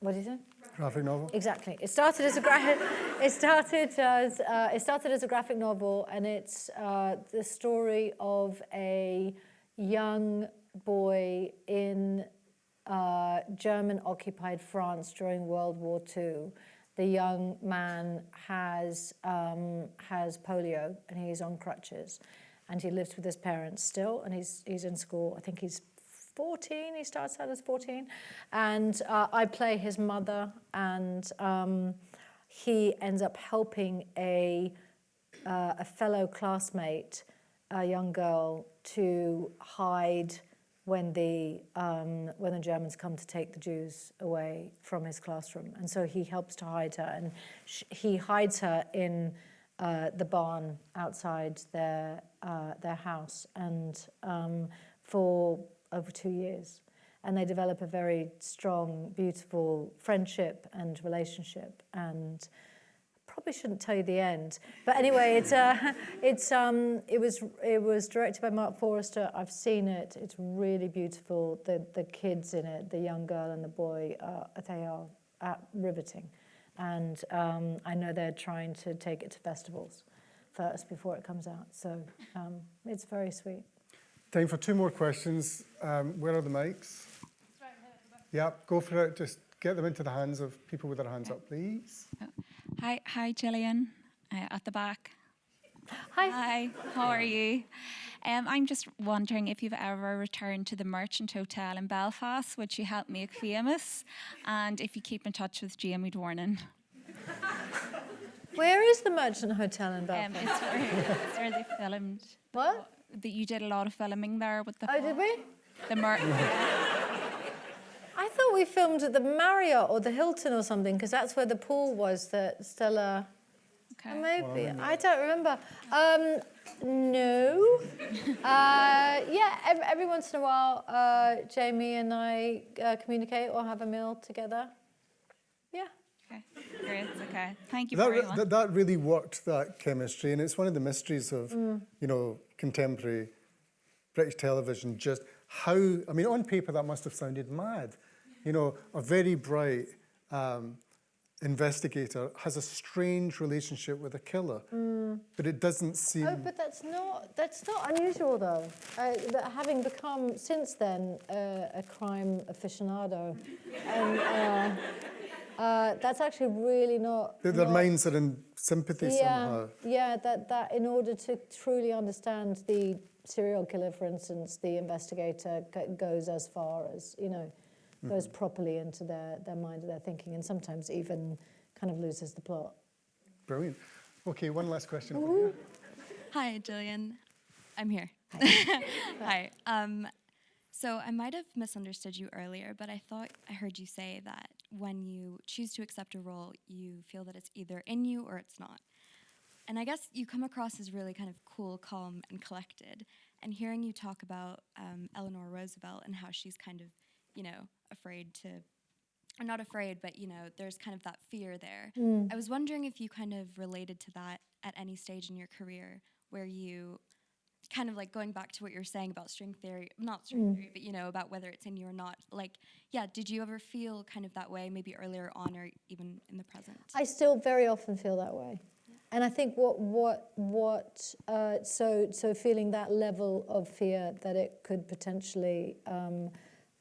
what is it? Graphic novel. Exactly. It started as a gra- it started as uh, it started as a graphic novel, and it's uh, the story of a young boy in uh, German-occupied France during World War II. The young man has um, has polio, and he's on crutches, and he lives with his parents still, and he's he's in school. I think he's 14, he starts out as 14. And uh, I play his mother, and um, he ends up helping a, uh, a fellow classmate, a young girl, to hide when the, um, when the Germans come to take the Jews away from his classroom. And so he helps to hide her, and he hides her in uh, the barn outside their, uh, their house. And um, for over two years. And they develop a very strong, beautiful friendship and relationship. And probably shouldn't tell you the end. But anyway, it's, uh, it's, um, it, was, it was directed by Marc Forster. I've seen it. It's really beautiful. The, the kids in it, the young girl and the boy, uh, they are riveting. And um, I know they're trying to take it to festivals first before it comes out. So um, it's very sweet. Time for two more questions. Um, where are the mics? Yeah, go for it. Just get them into the hands of people with their hands up, please. Hi, hi, Gillian, uh, at the back. Hi. Hi, how are you? Um, I'm just wondering if you've ever returned to the Merchant Hotel in Belfast, which you helped make famous, and if you keep in touch with Jamie Dornan. Where is the Merchant Hotel in Belfast? Um, it's, where, it's where they filmed. What? That you did a lot of filming there with the. Oh, did we? The Mer- I thought we filmed at the Marriott or the Hilton or something, because that's where the pool was that Stella. Okay. Maybe. I don't remember. Um, no. uh, yeah, every, every once in a while, uh, Jamie and I uh, communicate or have a meal together. Yeah. Okay, great. Okay, thank you That, very that, that really worked, that chemistry, and it's one of the mysteries of, Mm. you know, contemporary British television, just how, I mean, on paper that must have sounded mad. You know, a very bright um, investigator has a strange relationship with a killer, Mm. but it doesn't seem... Oh, but that's not that's not unusual though. Uh, having become since then uh, a crime aficionado, and uh, uh, that's actually really not. that their not- minds are in sympathy yeah, somehow. Yeah, that, that in order to truly understand the serial killer, for instance, the investigator goes as far as, you know, goes Mm-hmm. properly into their, their mind, their thinking, and sometimes even kind of loses the plot. Brilliant. Okay, one last question. over here. Hi, Gillian. I'm here. Hi. Um, so I might have misunderstood you earlier, but I thought I heard you say that when you choose to accept a role, you feel that it's either in you or it's not. And I guess you come across as really kind of cool, calm, and collected. And hearing you talk about um, Eleanor Roosevelt and how she's kind of, you know, afraid to, or not afraid, but, you know, there's kind of that fear there. Mm. I was wondering if you kind of related to that at any stage in your career where you kind of like going back to what you were saying about string theory, not string Mm. theory, but you know, about whether it's in you or not. Like, yeah, did you ever feel kind of that way, maybe earlier on or even in the present? I still very often feel that way. And I think what what what uh, so so feeling that level of fear that it could potentially um,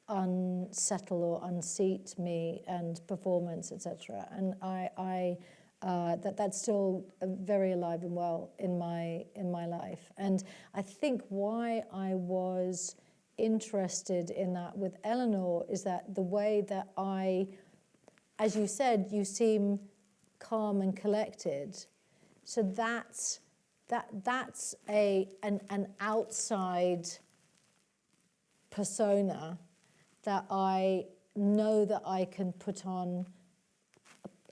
unsettle or unseat me and performance, etc. And I I uh, that that's still uh, very alive and well in my in my life. And I think why I was interested in that with Eleanor is that the way that I as you said, you seem calm and collected. So that's that that's a an, an outside persona that I know that I can put on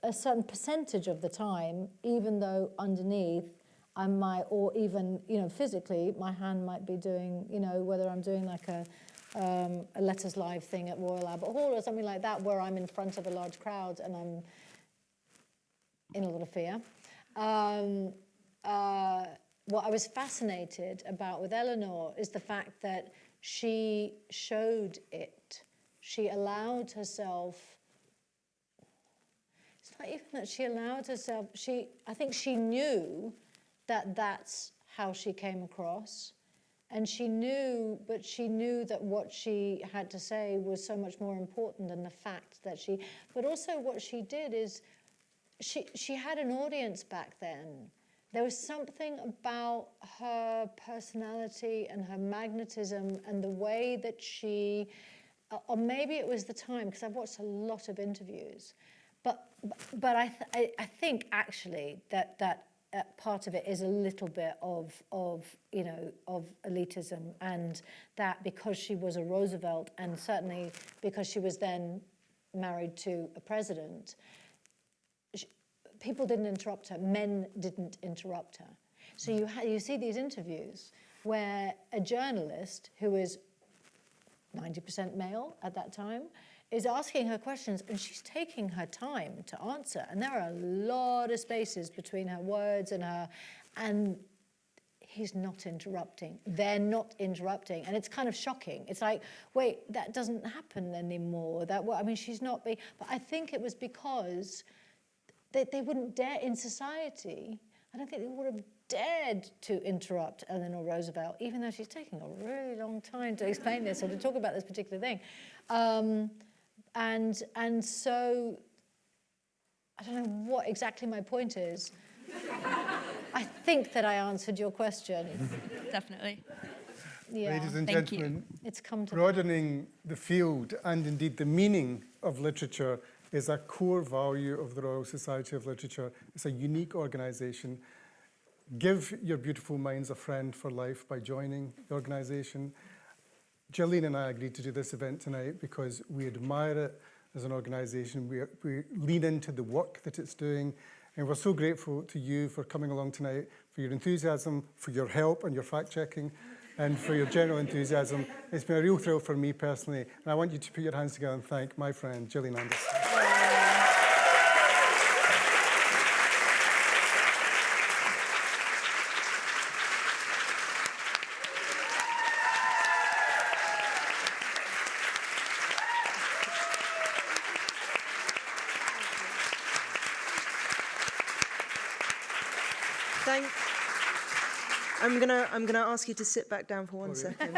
a, certain percentage of the time, even though underneath I might, or even, you know, physically, my hand might be doing, you know, whether I'm doing like a, um, a Letters Live thing at Royal Albert Hall or something like that, where I'm in front of a large crowd and I'm in a lot of fear. Um, uh, what I was fascinated about with Eleanor is the fact that she showed it. She allowed herself even that she allowed herself, she, I think she knew that that's how she came across. And she knew, but she knew that what she had to say was so much more important than the fact that she, but also what she did is she, she had an audience back then. There was something about her personality and her magnetism and the way that she, or maybe it was the time, because I've watched a lot of interviews, but, but I, th I, think actually that, that uh, part of it is a little bit of, of, you know, of elitism and that because she was a Roosevelt and certainly because she was then married to a president, she, people didn't interrupt her, men didn't interrupt her. So you, you see these interviews where a journalist who is 90% male at that time is asking her questions and she's taking her time to answer. And there are a lot of spaces between her words and her, and he's not interrupting. They're not interrupting. And it's kind of shocking. It's like, wait, that doesn't happen anymore. That I mean, she's not being, but I think it was because they, they wouldn't dare in society. I don't think they would have dared to interrupt Eleanor Roosevelt, even though she's taking a really long time to explain this or to talk about this particular thing. Um, and, and so, I don't know what exactly my point is. I think that I answered your question. Definitely. Yeah. Ladies and Thank gentlemen, you. It's come to broadening the field and indeed the meaning of literature is a core value of the Royal Society of Literature. It's a unique organisation. Give your beautiful minds a friend for life by joining the organisation. Gillian and I agreed to do this event tonight because we admire it as an organisation. We, we lean into the work that it's doing. And we're so grateful to you for coming along tonight, for your enthusiasm, for your help and your fact-checking, and for your general enthusiasm. It's been a real thrill for me personally. And I want you to put your hands together and thank my friend, Gillian Anderson. Thank. I'm gonna I'm gonna ask you to sit back down for one second,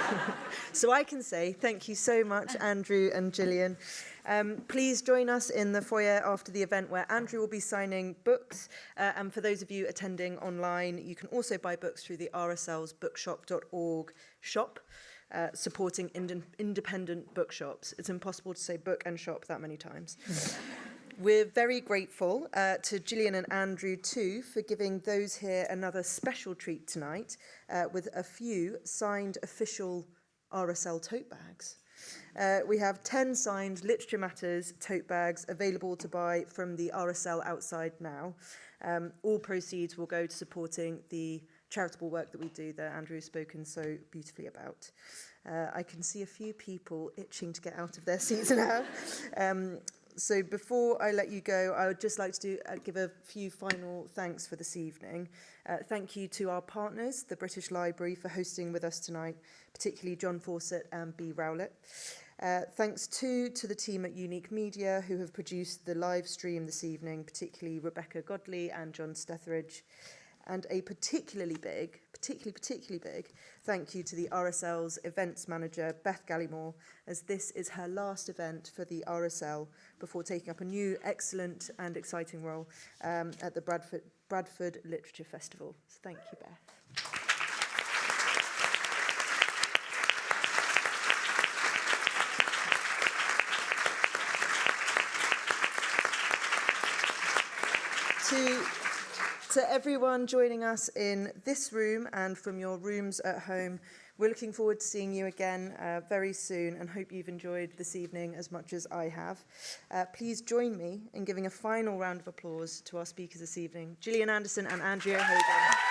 so I can say thank you so much, Andrew and Gillian. Um, please join us in the foyer after the event where Andrew will be signing books. Uh, and for those of you attending online, you can also buy books through the RSL's bookshop.org shop. Uh, supporting ind independent bookshops. It's impossible to say book and shop that many times. We're very grateful uh, to Gillian and Andrew too for giving those here another special treat tonight uh, with a few signed official RSL tote bags. Uh, we have 10 signed Literature Matters tote bags available to buy from the RSL outside now. Um, all proceeds will go to supporting the charitable work that we do that Andrew has spoken so beautifully about. Uh, I can see a few people itching to get out of their seats now. Um, so before I let you go, I would just like to do, uh, give a few final thanks for this evening. Uh, thank you to our partners, the British Library, for hosting with us tonight, particularly John Fawcett and B. Rowlett. Uh, thanks too to the team at Unique Media who have produced the live stream this evening, particularly Rebecca Godley and John Stetheridge. And a particularly big, particularly, particularly big thank you to the RSL's events manager, Beth Gallimore, as this is her last event for the RSL before taking up a new, excellent and exciting role um, at the Bradford, Bradford Literature Festival. So thank you, Beth. to to everyone joining us in this room and from your rooms at home, We're looking forward to seeing you again uh, very soon and hope you've enjoyed this evening as much as I have. Uh, please join me in giving a final round of applause to our speakers this evening, Gillian Anderson and Andrew O'Hagan.